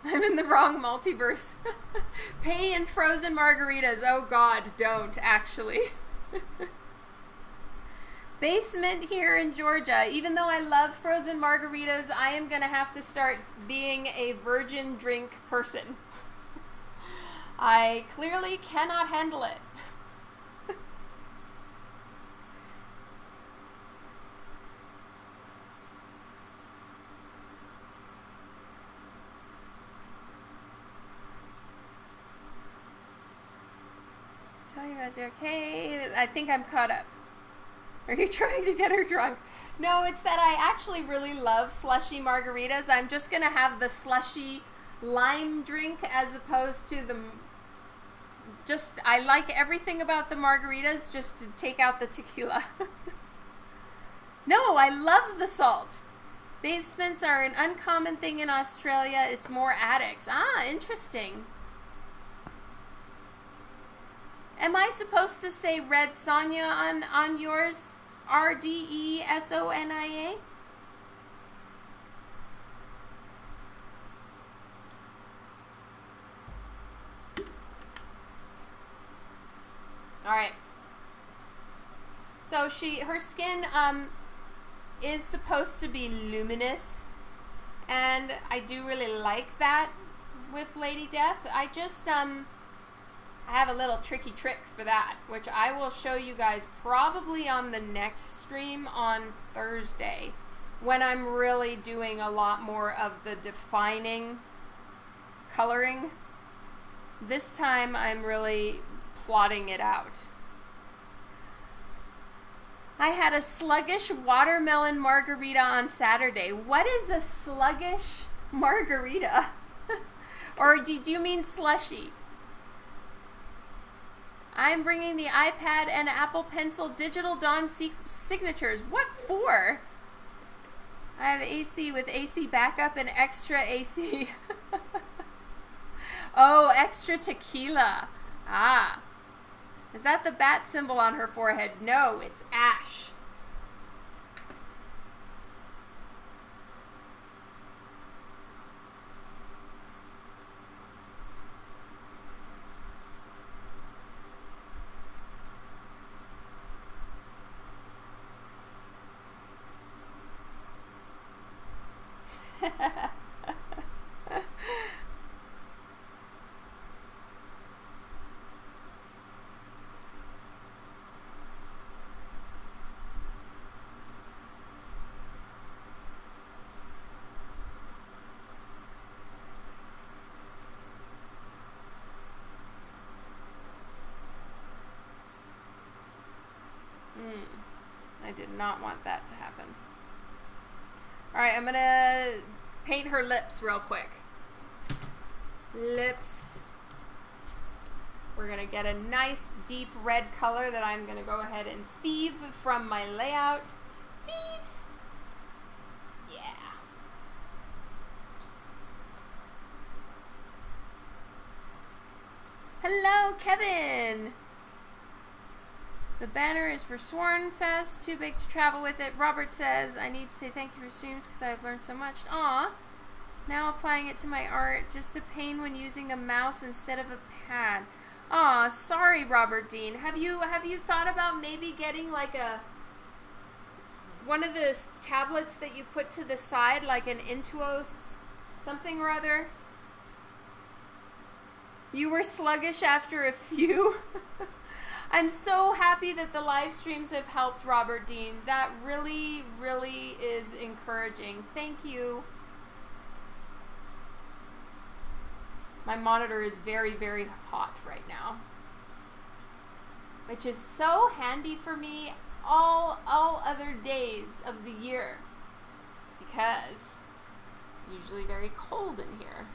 <laughs> I'm in the wrong multiverse. <laughs> Pay in frozen margaritas. Oh god, don't, actually. <laughs> Basement here in Georgia. Even though I love frozen margaritas, I am going to have to start being a virgin drink person. I clearly cannot handle it. <laughs> okay. I think I'm caught up. Are you <laughs> trying to get her drunk? No, it's that I actually really love slushy margaritas. I'm just going to have the slushy lime drink as opposed to the just I like everything about the margaritas just to take out the tequila. <laughs> no, I love the salt. Dave Smiths are an uncommon thing in Australia. It's more addicts. Ah, interesting. Am I supposed to say Red Sonia on on yours? R D E S O N I A? All right. So she her skin um is supposed to be luminous and I do really like that with Lady Death. I just um I have a little tricky trick for that, which I will show you guys probably on the next stream on Thursday when I'm really doing a lot more of the defining coloring. This time I'm really plotting it out. I had a sluggish watermelon margarita on Saturday. What is a sluggish margarita? <laughs> or do, do you mean slushy? I'm bringing the iPad and Apple Pencil Digital Dawn signatures. What for? I have AC with AC backup and extra AC. <laughs> oh, extra tequila. Ah. Is that the bat symbol on her forehead? No, it's ash. <laughs> did not want that to happen. Alright, I'm gonna paint her lips real quick. Lips. We're gonna get a nice deep red color that I'm gonna go ahead and thieve from my layout. Thieves! Yeah. Hello, Kevin! The banner is for Sworn Fest, too big to travel with it. Robert says, I need to say thank you for streams because I've learned so much. Aw. Now applying it to my art, just a pain when using a mouse instead of a pad. Aw, sorry, Robert Dean. Have you have you thought about maybe getting like a one of those tablets that you put to the side, like an Intuos something or other? You were sluggish after a few. <laughs> I'm so happy that the live streams have helped Robert Dean. That really, really is encouraging. Thank you. My monitor is very, very hot right now. Which is so handy for me all all other days of the year. Because it's usually very cold in here.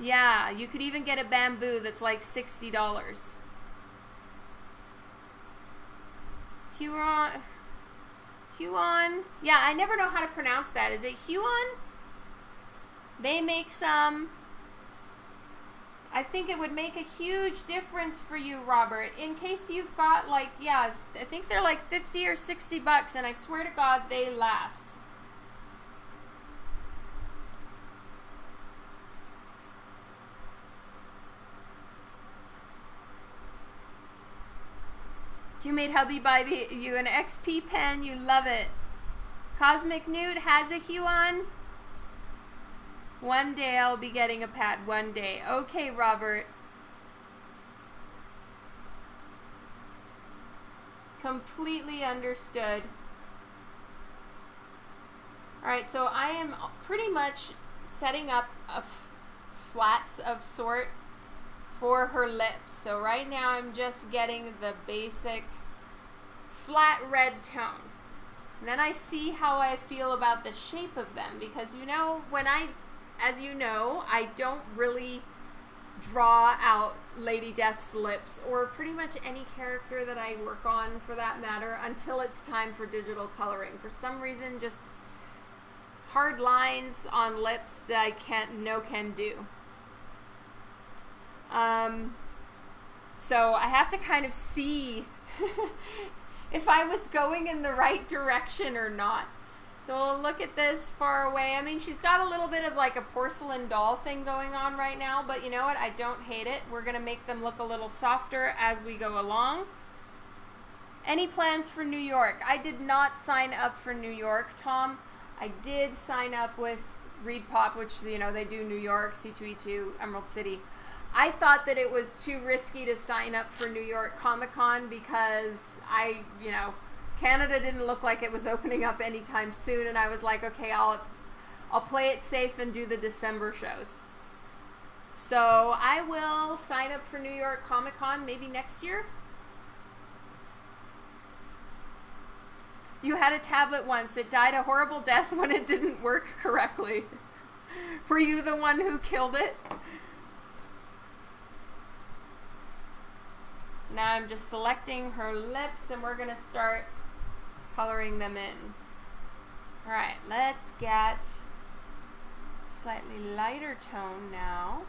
Yeah, you could even get a bamboo that's like $60. Huron. Huion. Yeah, I never know how to pronounce that. Is it Huion? They make some. I think it would make a huge difference for you, Robert. In case you've got like, yeah, I think they're like 50 or 60 bucks, and I swear to God, they last. You made hubby buy you an XP pen. You love it. Cosmic Nude has a Huion. One day I'll be getting a pad. One day. Okay, Robert. Completely understood. Alright, so I am pretty much setting up a flats of sort for her lips. So right now I'm just getting the basic flat red tone. And then I see how I feel about the shape of them because you know, when I, as you know, I don't really draw out Lady Death's lips or pretty much any character that I work on for that matter until it's time for digital coloring. For some reason, just hard lines on lips that I can't, no can do. Um, so I have to kind of see <laughs> if I was going in the right direction or not. So we'll look at this far away. I mean, she's got a little bit of like a porcelain doll thing going on right now, but you know what? I don't hate it. We're going to make them look a little softer as we go along. Any plans for New York? I did not sign up for New York, Tom. I did sign up with ReedPop, which, you know, they do New York, C2E2, Emerald City. I thought that it was too risky to sign up for New York Comic Con because I, you know, Canada didn't look like it was opening up anytime soon, and I was like, okay, I'll, I'll play it safe and do the December shows. So I will sign up for New York Comic Con maybe next year. You had a tablet once. It died a horrible <laughs> death when it didn't work correctly. <laughs> Were you the one who killed it? Now I'm just selecting her lips and we're going to start coloring them in. Alright, let's get slightly lighter tone now.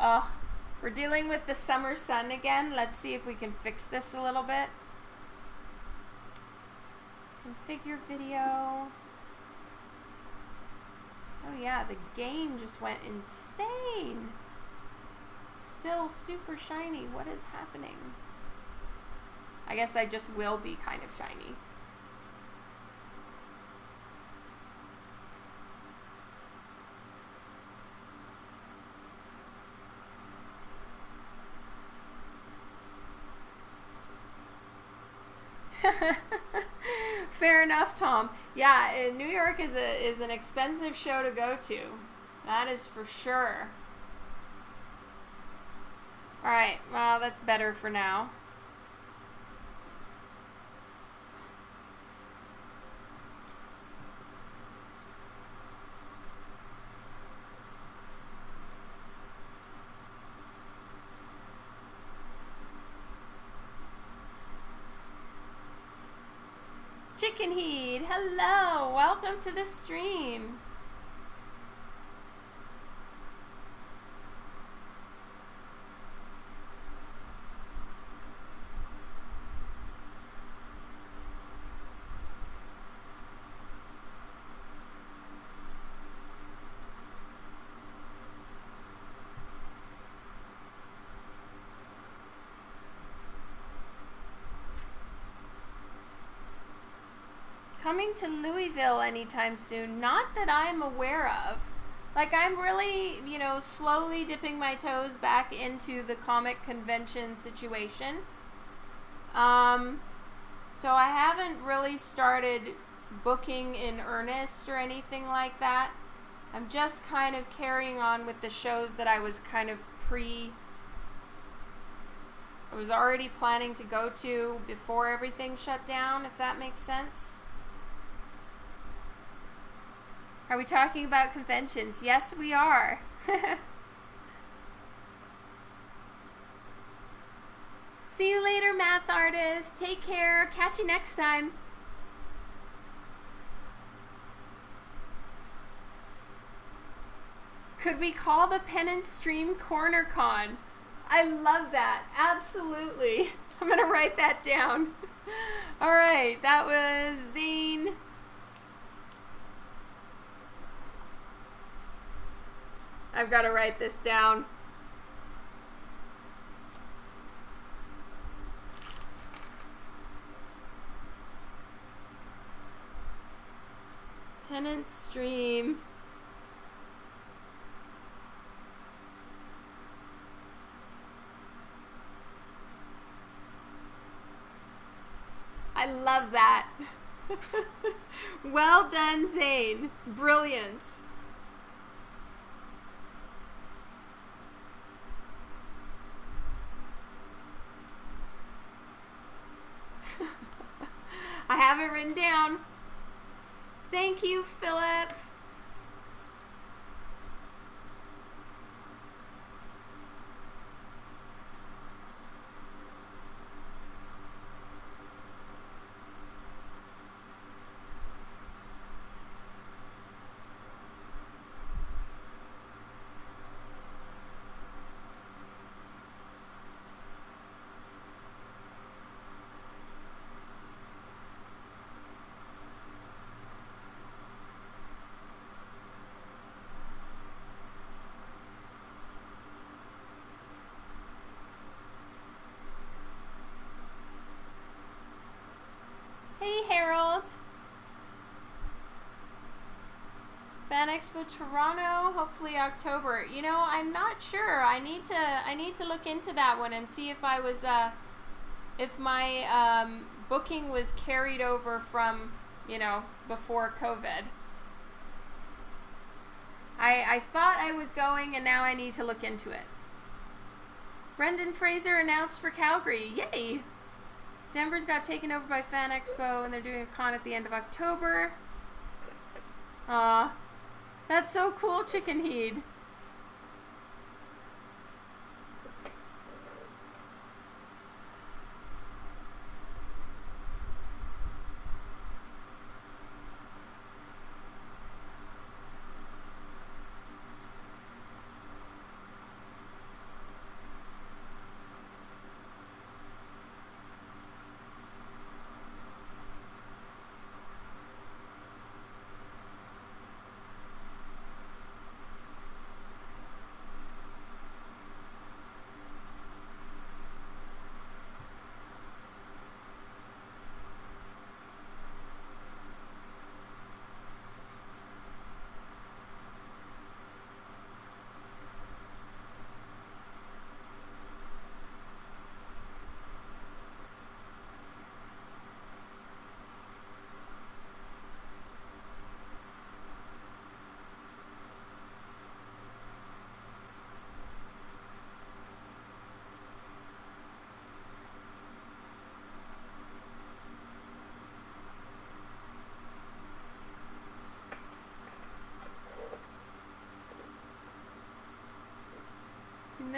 Oh, we're dealing with the summer sun again. Let's see if we can fix this a little bit. Configure video. Oh yeah, the game just went insane. Still super shiny. What is happening? I guess I just will be kind of shiny. <laughs> Fair enough, Tom. Yeah, uh, New York is a is an expensive show to go to. That is for sure. All right. Well, that's better for now. Chicken Heat, hello, welcome to the stream. coming to Louisville anytime soon. Not that I'm aware of. Like, I'm really, you know, slowly dipping my toes back into the comic convention situation. Um, so I haven't really started booking in earnest or anything like that. I'm just kind of carrying on with the shows that I was kind of pre. I was already planning to go to before everything shut down, if that makes sense. Are we talking about conventions? Yes, we are. <laughs> See you later, math artist. Take care. Catch you next time. Could we call the Penance Stream Corner Con? I love that. Absolutely. <laughs> I'm going to write that down. <laughs> All right, that was Zane. I've got to write this down. Penance stream. I love that. <laughs> well done, Zane. Brilliance. <laughs> I have it written down. Thank you, Philip. Hey, Harold. Fan Expo Toronto, hopefully October. You know, I'm not sure. I need to I need to look into that one and see if I was uh if my um, booking was carried over from, you know, before COVID. I I thought I was going and now I need to look into it. Brendan Fraser announced for Calgary. Yay! Denver's got taken over by Fan Expo and they're doing a con at the end of October. Aw. That's so cool, Chicken Heed.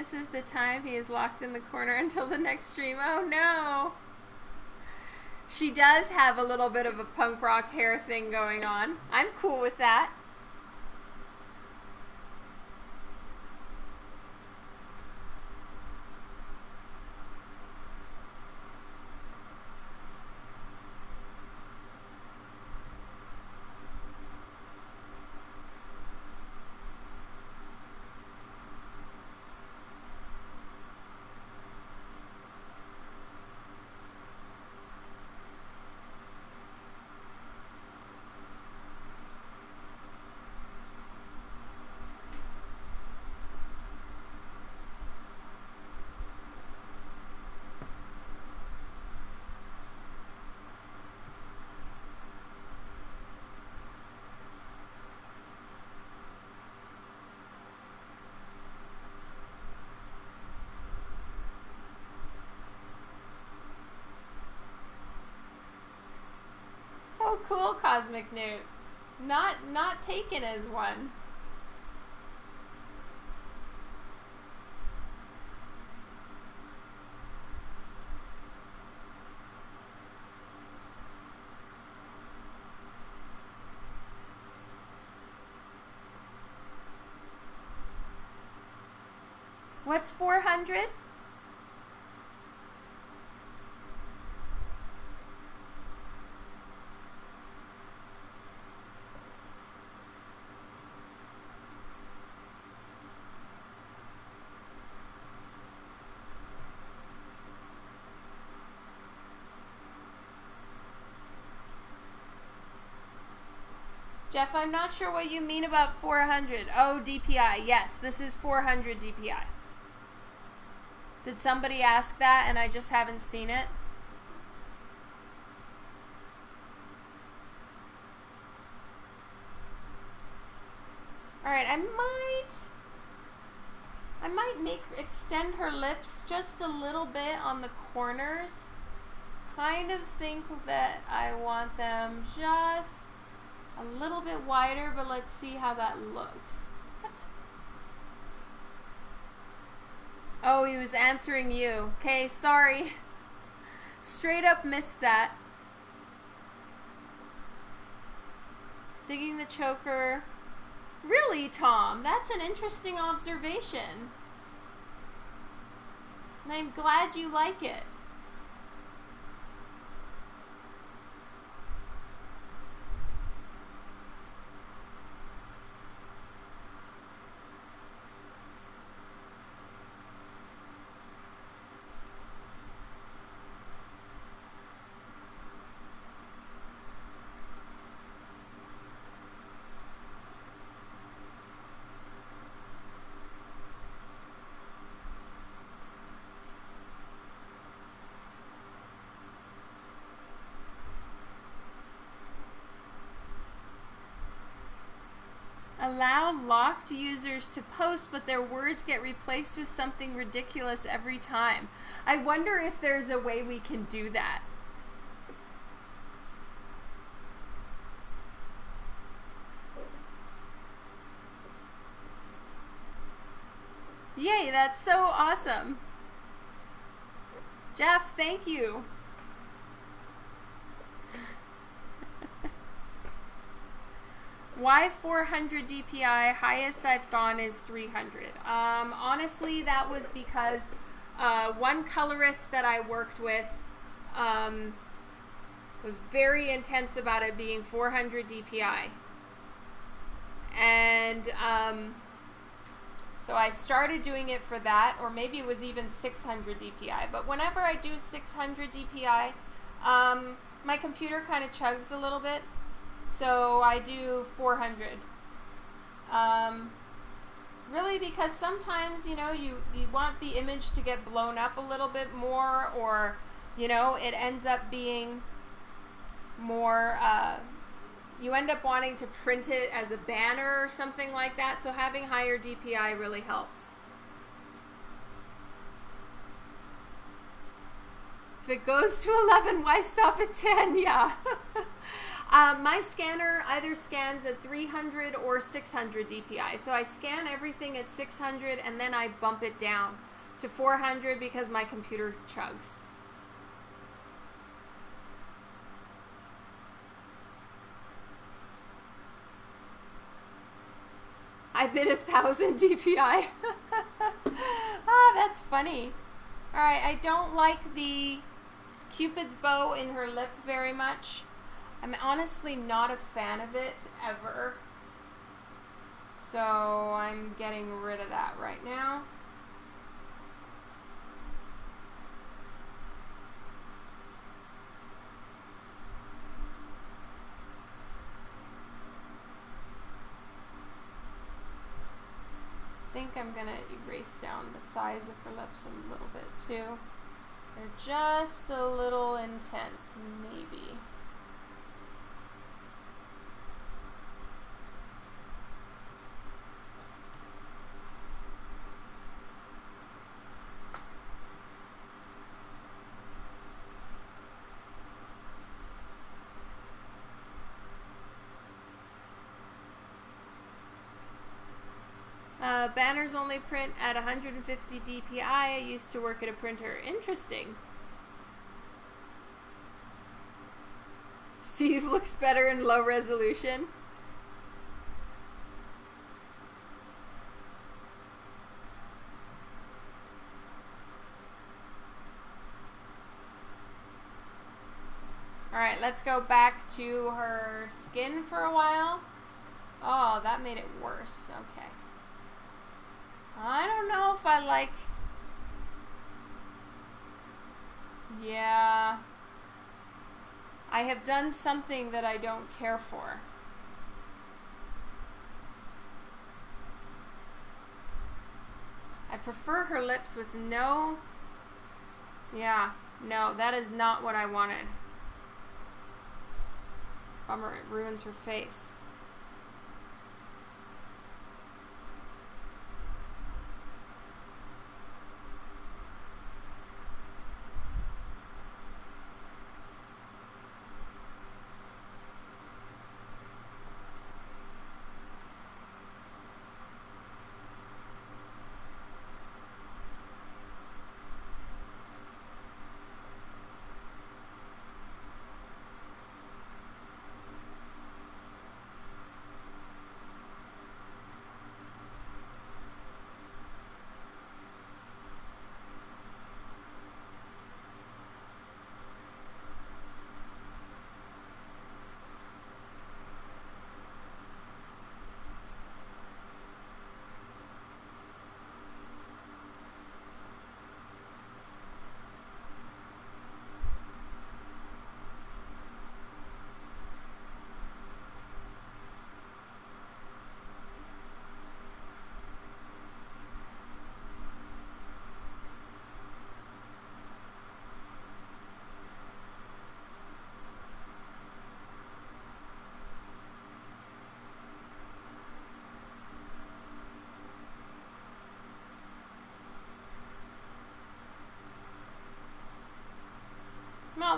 He is the time. He is locked in the corner <laughs> until the next stream. Oh no! She does have a little bit of a punk rock hair thing going on. I'm cool with that. Oh, cool, Cosmic Newt. Not not taken as one. What's 400? Jeff, I'm not sure what you mean about 400. Oh, DPI. Yes, this is 400 DPI. Did somebody ask that and I just haven't seen it? Alright, I might... I might make extend her lips just a little bit on the corners. kind of think that I want them just a little bit wider, but let's see how that looks. What? Oh, he was answering you. Okay, sorry. <laughs> Straight up missed that. Digging the choker. Really, Tom? That's an interesting observation. And I'm glad you like it. Allow locked users to post, but their words get replaced with something ridiculous every time. I wonder if there's a way we can do that. Yay, that's so awesome. Jeff, thank you. Why 400 DPI? Highest I've gone is 300. Um, honestly, that was because uh, one colorist that I worked with um, was very intense about it being 400 DPI. And um, so I started doing it for that, or maybe it was even 600 DPI. But whenever I do 600 DPI, um, my computer kind of chugs a little bit. So I do 400. Um, really because sometimes, you know, you, you want the image to get blown up a little bit more or, you know, it ends up being more, uh, you end up wanting to print it as a banner or something like that. So having higher DPI really helps. If it goes to 11, why stop at 10? <laughs> Yeah. <laughs> Um, my scanner either scans at 300 or 600 DPI. So I scan everything at 600 and then I bump it down to 400 because my computer chugs. I bid a thousand <laughs> DPI. <laughs> ah, that's funny. All right, I don't like the Cupid's bow in her lip very much. I'm honestly not a fan of it ever. So I'm getting rid of that right now. I think I'm going to erase down the size of her lips a little bit too. They're just a little intense, maybe. Uh, banners only print at 150 dpi. I used to work at a printer. Interesting. Steve looks better in low resolution. Alright, let's go back to her skin for a while. Oh, that made it worse. Okay. I don't know if I like... Yeah. I have done something that I don't care for. I prefer her lips with no... Yeah, no, that is not what I wanted. Bummer, it ruins her face.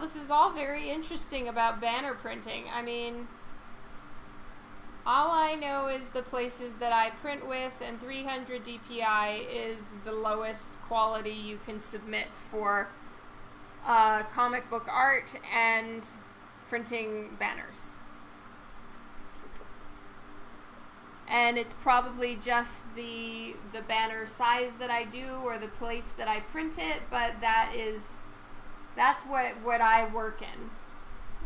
This is all very interesting about banner printing. I mean, all I know is the places that I print with, and 300 DPI is the lowest quality you can submit for uh, comic book art and printing banners. and it's probably just the the banner size that I do or the place that I print it but that is that's what what I work in.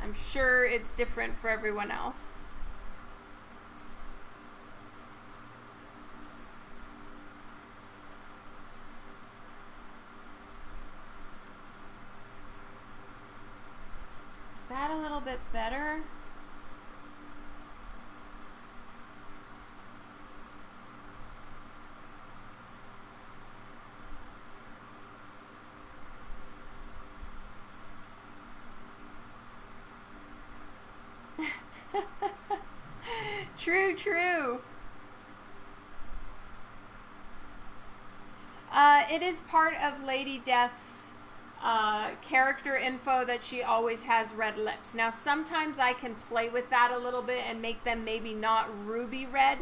I'm sure it's different for everyone else is that a little bit better true. Uh, it is part of Lady Death's uh, character info that she always has red lips. Now, sometimes I can play with that a little bit and make them maybe not ruby red,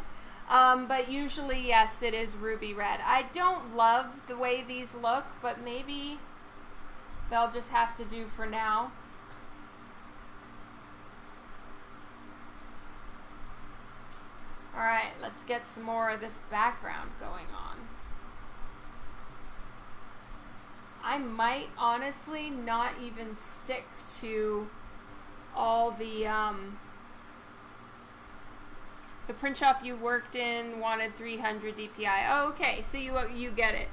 um, but usually, yes, it is ruby red. I don't love the way these look, but maybe they'll just have to do for now. Alright, let's get some more of this background going on. I might honestly not even stick to all the um, the print shop you worked in wanted 300 DPI. Oh, okay, so you you get it.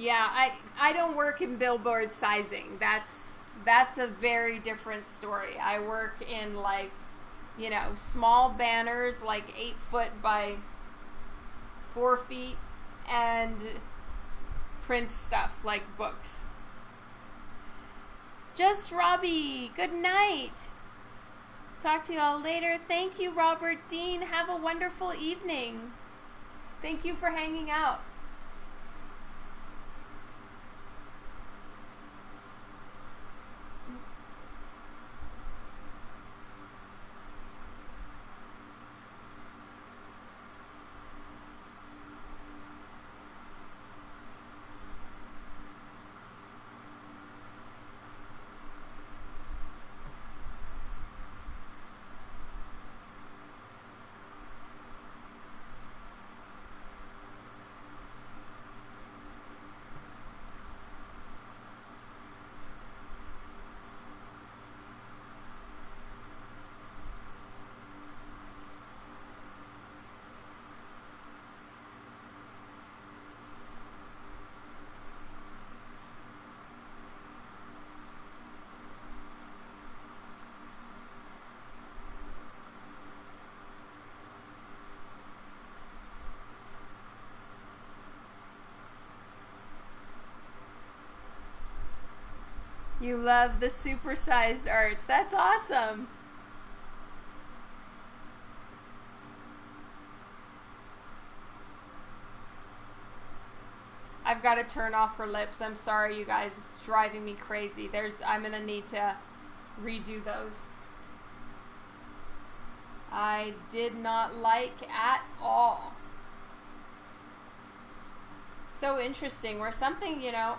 Yeah, I I don't work in billboard sizing. That's that's a very different story. I work in like, you know, small banners like eight foot by four feet and print stuff like books. Just Robbie, good night. Talk to you all later. Thank you, Robert Dean. Have a wonderful evening. Thank you for hanging out. You love the supersized arts. That's awesome. I've got to turn off her lips. I'm sorry, you guys. It's driving me crazy. There's, I'm going to need to redo those. I did not like at all. So interesting. Where something, you know,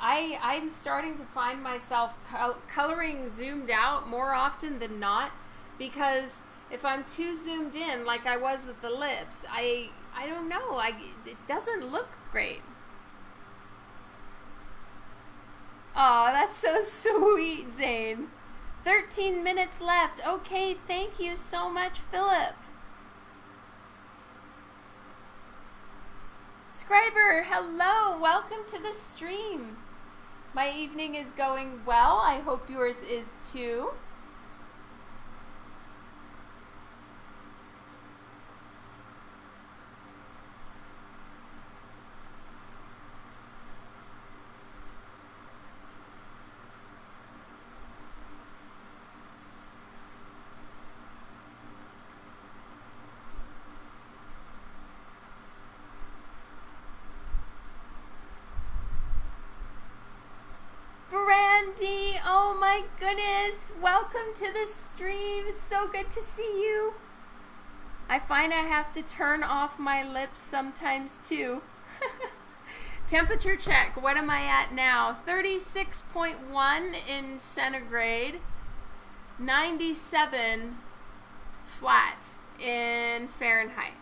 I I'm starting to find myself col- coloring zoomed out more often than not because if I'm too zoomed in like I was with the lips, I I don't know, I it doesn't look great. Oh, that's so <laughs> sweet, Zane. 13 minutes left. Okay, thank you so much, Philip. Scriber, hello. Welcome to the stream. My evening is going well. I hope yours is too. My goodness. Welcome to the stream. It's so good to see you. I find I have to turn off my lips sometimes too. <laughs> Temperature check. What am I at now? 36.1 in centigrade, 97 flat in Fahrenheit.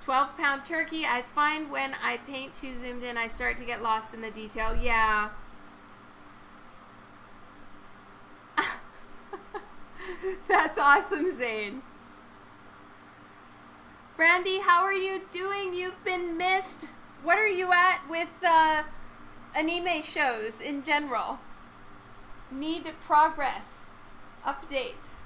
12 pound turkey. I find when I paint too zoomed in, I start to get lost in the detail. Yeah. <laughs> That's awesome, Zane. Brandy, how are you doing? You've been missed. What are you at with uh, anime shows in general? Need progress, updates.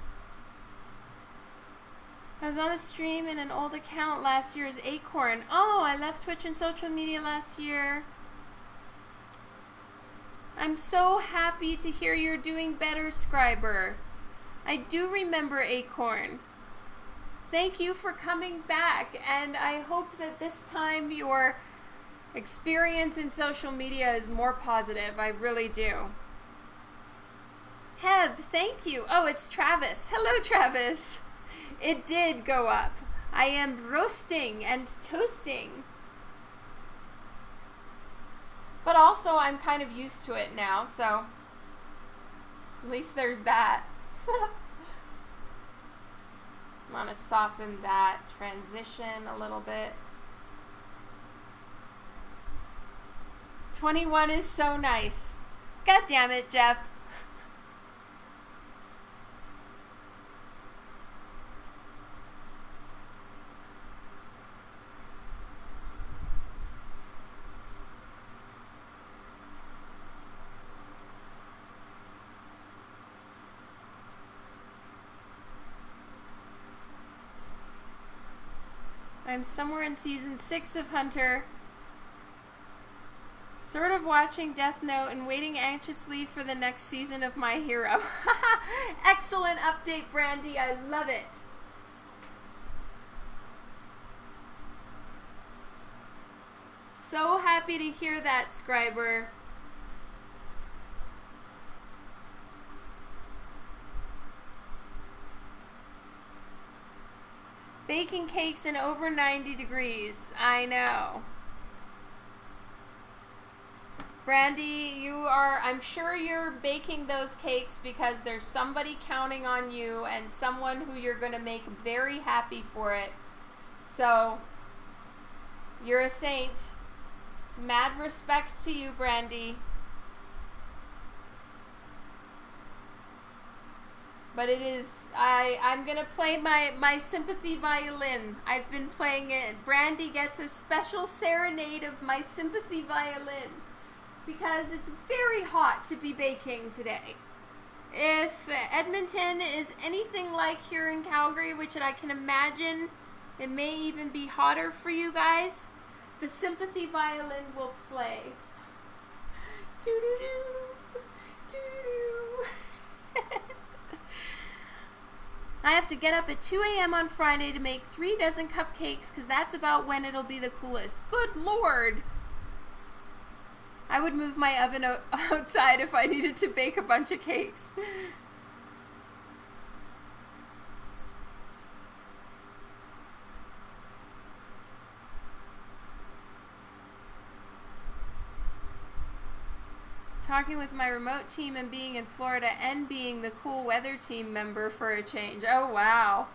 I was on a stream in an old account last year as Acorn. Oh, I left Twitch and social media last year. I'm so happy to hear you're doing better, Scriber. I do remember Acorn. Thank you for coming back, and I hope that this time your experience in social media is more positive. I really do. Heb, thank you. Oh, it's Travis. Hello, Travis. It did go up. I am roasting and toasting. But also, I'm kind of used to it now, so at least there's that. <laughs> Want to soften that transition a little bit. 21 is so nice. God damn it, Jeff. I'm somewhere in season six of Hunter. Sort of watching Death Note and waiting anxiously for the next season of My Hero. <laughs> Excellent update, Brandy. I love it. So happy to hear that, Scriber. Baking cakes in over 90 degrees. I know. Brandy, you are, I'm sure you're baking those cakes because there's somebody counting on you and someone who you're going to make very happy for it. So, you're a saint. Mad respect to you, Brandy. But it is I I'm gonna play my my sympathy violin. I've been playing it. Brandy gets a special serenade of my sympathy violin because it's very hot to be baking today. If Edmonton is anything like here in Calgary, which I can imagine it may even be hotter for you guys, the sympathy violin will play. Doo doo doo. Doo doo. I have to get up at 2 a.m. on Friday to make three dozen cupcakes because that's about when it'll be the coolest. Good lord! I would move my oven <laughs> outside if I needed to bake a bunch of cakes. Talking with my remote team and being in Florida and being the cool weather team member for a change. Oh, wow.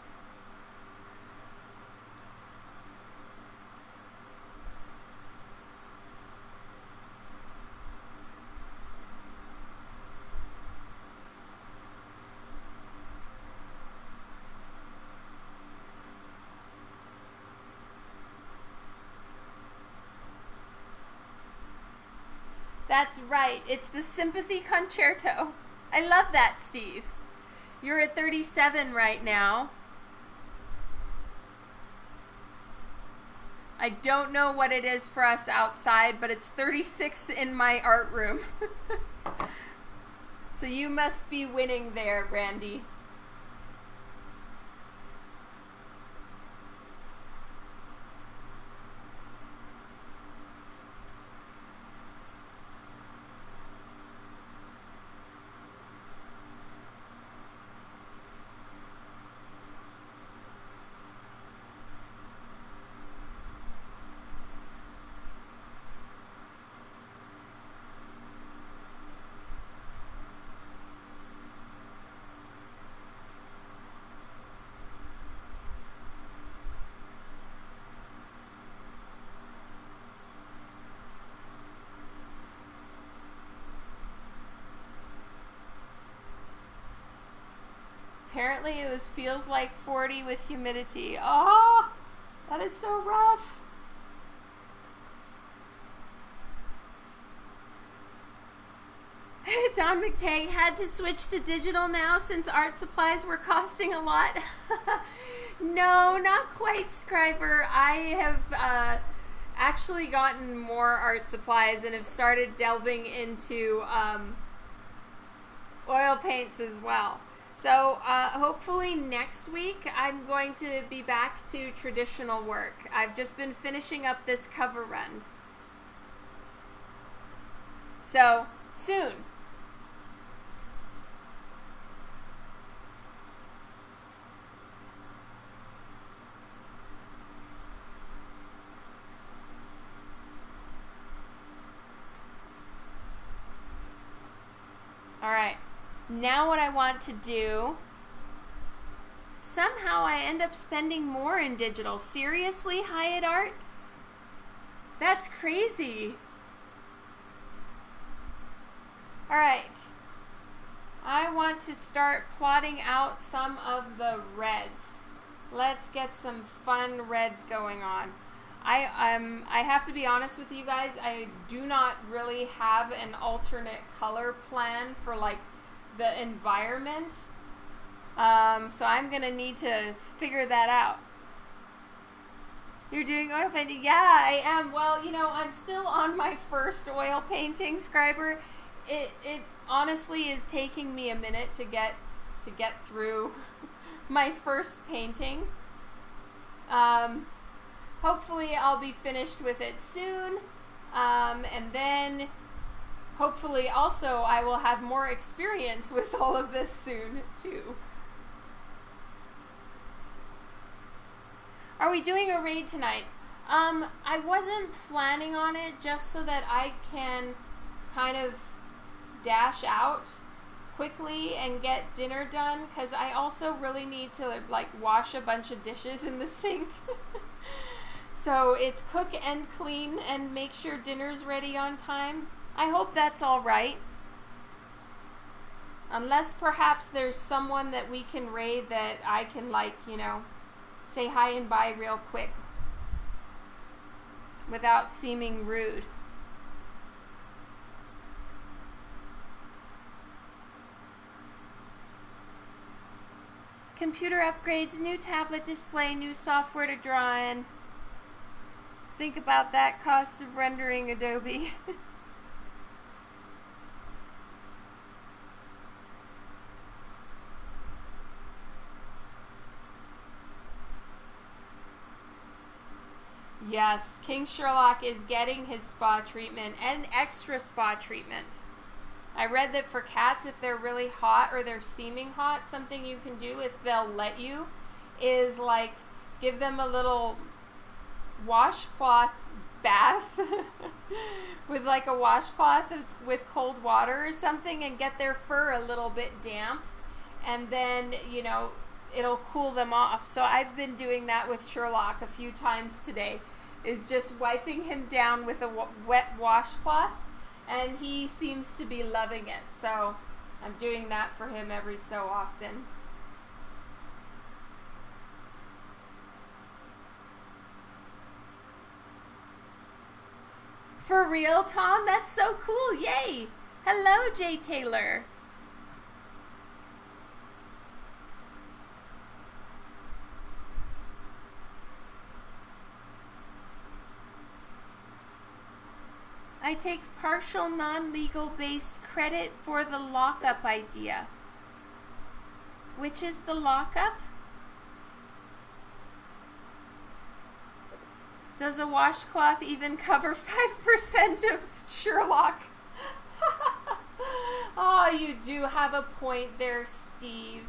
That's right. It's the Sympathy Concerto. I love that, Steve. You're at 37 right now. I don't know what it is for us outside, but it's 36 in my art room. <laughs> so you must be winning there, Brandy. Apparently it was feels like 40 with humidity. Oh, that is so rough. <laughs> Dawn McTeigue had to switch to digital now since art supplies were costing a lot. <laughs> no, not quite, Scriber. I have uh, actually gotten more art supplies and have started delving into um, oil paints as well. So uh, hopefully next week I'm going to be back to traditional work. I've just been finishing up this cover run. So soon. All right. Now what I want to do, somehow I end up spending more in digital. Seriously, Hyatt Art? That's crazy. All right. I want to start plotting out some of the reds. Let's get some fun reds going on. I um I have to be honest with you guys. I do not really have an alternate color plan for like the environment. Um, so I'm gonna need to figure that out. You're doing oil painting? Yeah, I am. Well, you know, I'm still on my first oil painting, Scriber. It it honestly is taking me a minute to get to get through <laughs> my first painting. Um, hopefully I'll be finished with it soon. Um, and then hopefully also I will have more experience with <laughs> all of this soon too. Are we doing a raid tonight? Um, I wasn't planning on it just so that I can kind of dash out quickly and get dinner done because I also really need to like wash a bunch of dishes in the <laughs> sink. So it's cook and clean and make sure dinner's ready on time. I hope that's all right. Unless perhaps there's someone that we can raid that I can like, you know, say hi and bye real quick without seeming rude. Computer upgrades, new tablet display, new software to draw in. Think about that cost of rendering Adobe. <laughs> yes, King Sherlock is getting his spa treatment and extra spa treatment. I read that for cats, if they're really hot or they're seeming hot, something you can do if they'll let you is like give them a little washcloth bath <laughs> with like a washcloth with cold water or something and get their fur a little bit damp. And then you know it'll cool them off. So i've been doing that with sherlock a few times today is just wiping him down with a wet washcloth and he seems to be loving it so i'm doing that for him every so often For real, Tom? That's so cool. Yay. Hello, Jay Taylor. I take partial non-legal based credit for the lockup idea. Which is the lockup? Does a washcloth even cover <laughs> 5% of Sherlock? oh, <laughs> you do have a point there, Steve.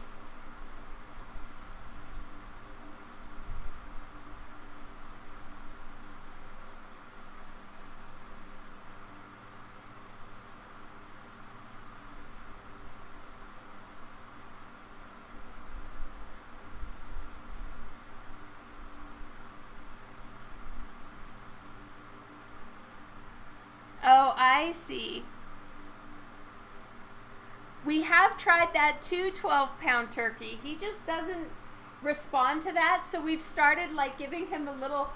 I see. We have tried that two 12 pound turkey. He just doesn't respond to that. So we've started like giving him a little,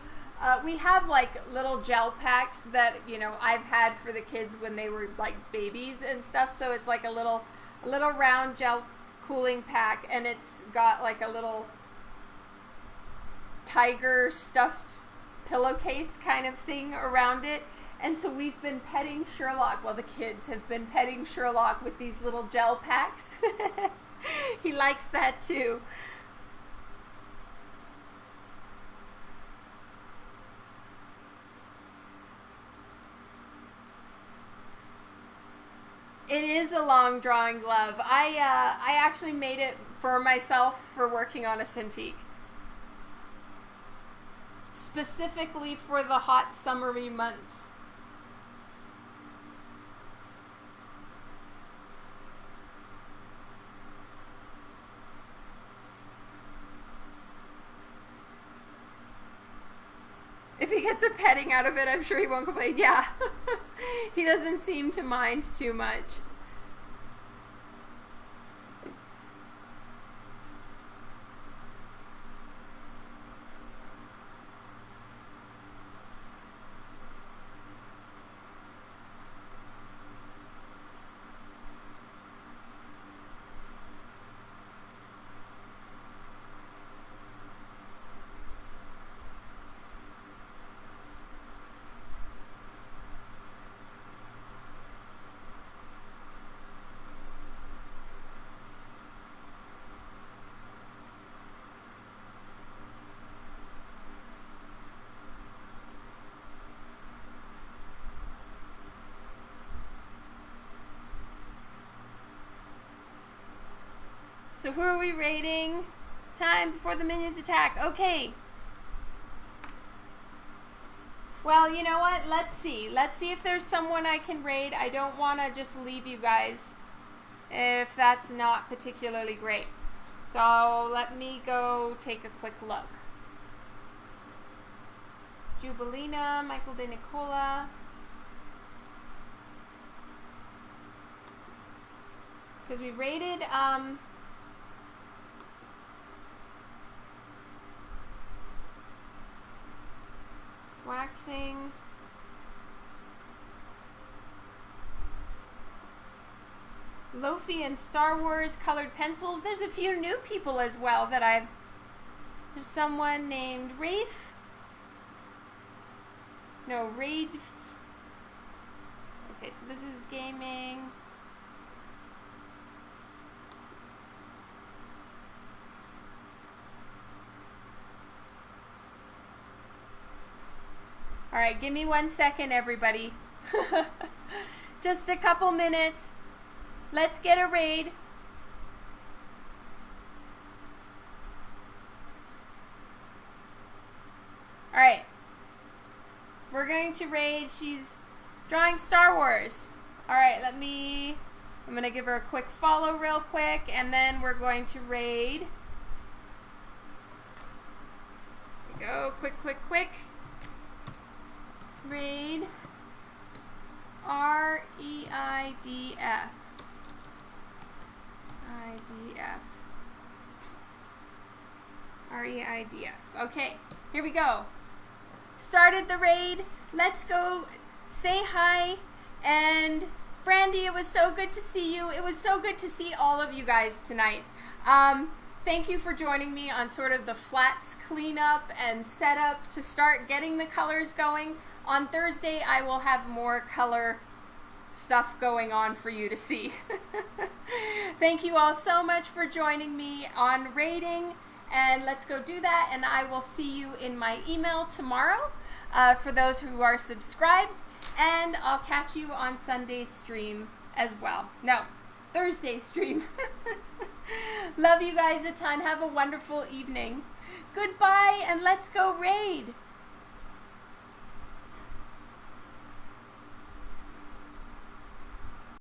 uh, we have like little gel packs that, you know, I've had for the kids when they were like babies and stuff. So it's like a little, a little round gel cooling pack and it's got like a little tiger stuffed pillowcase kind of thing around it. And so we've been petting Sherlock, well, the kids have been petting Sherlock with these little gel packs. <laughs> he likes that too. It is a long drawing glove. I uh, I actually made it for myself for working on a Cintiq. Specifically for the hot summery months. If he gets a petting out of it, I'm sure he won't complain. Yeah. <laughs> he doesn't seem to mind too much. So who are we raiding? Time before the minions attack. Okay. Well, you know what? Let's see. Let's see if there's someone I can raid. I don't want to just leave you guys if that's not particularly great. So let me go take a quick look. Jubilina, Michael De Nicola. Because we raided um, waxing. Lofi and Star Wars colored pencils. There's a few new people as well that I've. There's someone named Rafe. No, Raid. Okay, so this is gaming. All right, give me one second, everybody. <laughs> Just a couple minutes. Let's get a raid. All right. We're going to raid. She's drawing Star Wars. All right, let me... I'm going to give her a quick follow real quick, and then we're going to raid. go. Quick, quick, quick raid R E I D F. I D F. R E I D F. Okay, here we go. Started the raid. Let's go say hi. And Brandy, it was so good to see you. It was so good to see all of you guys tonight. Um, thank you for joining me on sort of the flats cleanup and setup to start getting the colors going. On Thursday, I will have more color stuff going on for you to see. <laughs> Thank you all so much for joining me on raiding. And let's go do that. And I will see you in my email tomorrow uh, for those who are subscribed. And I'll catch you on Sunday's stream as well. No, Thursday stream. <laughs> Love you guys a ton. Have a wonderful evening. Goodbye and let's go raid.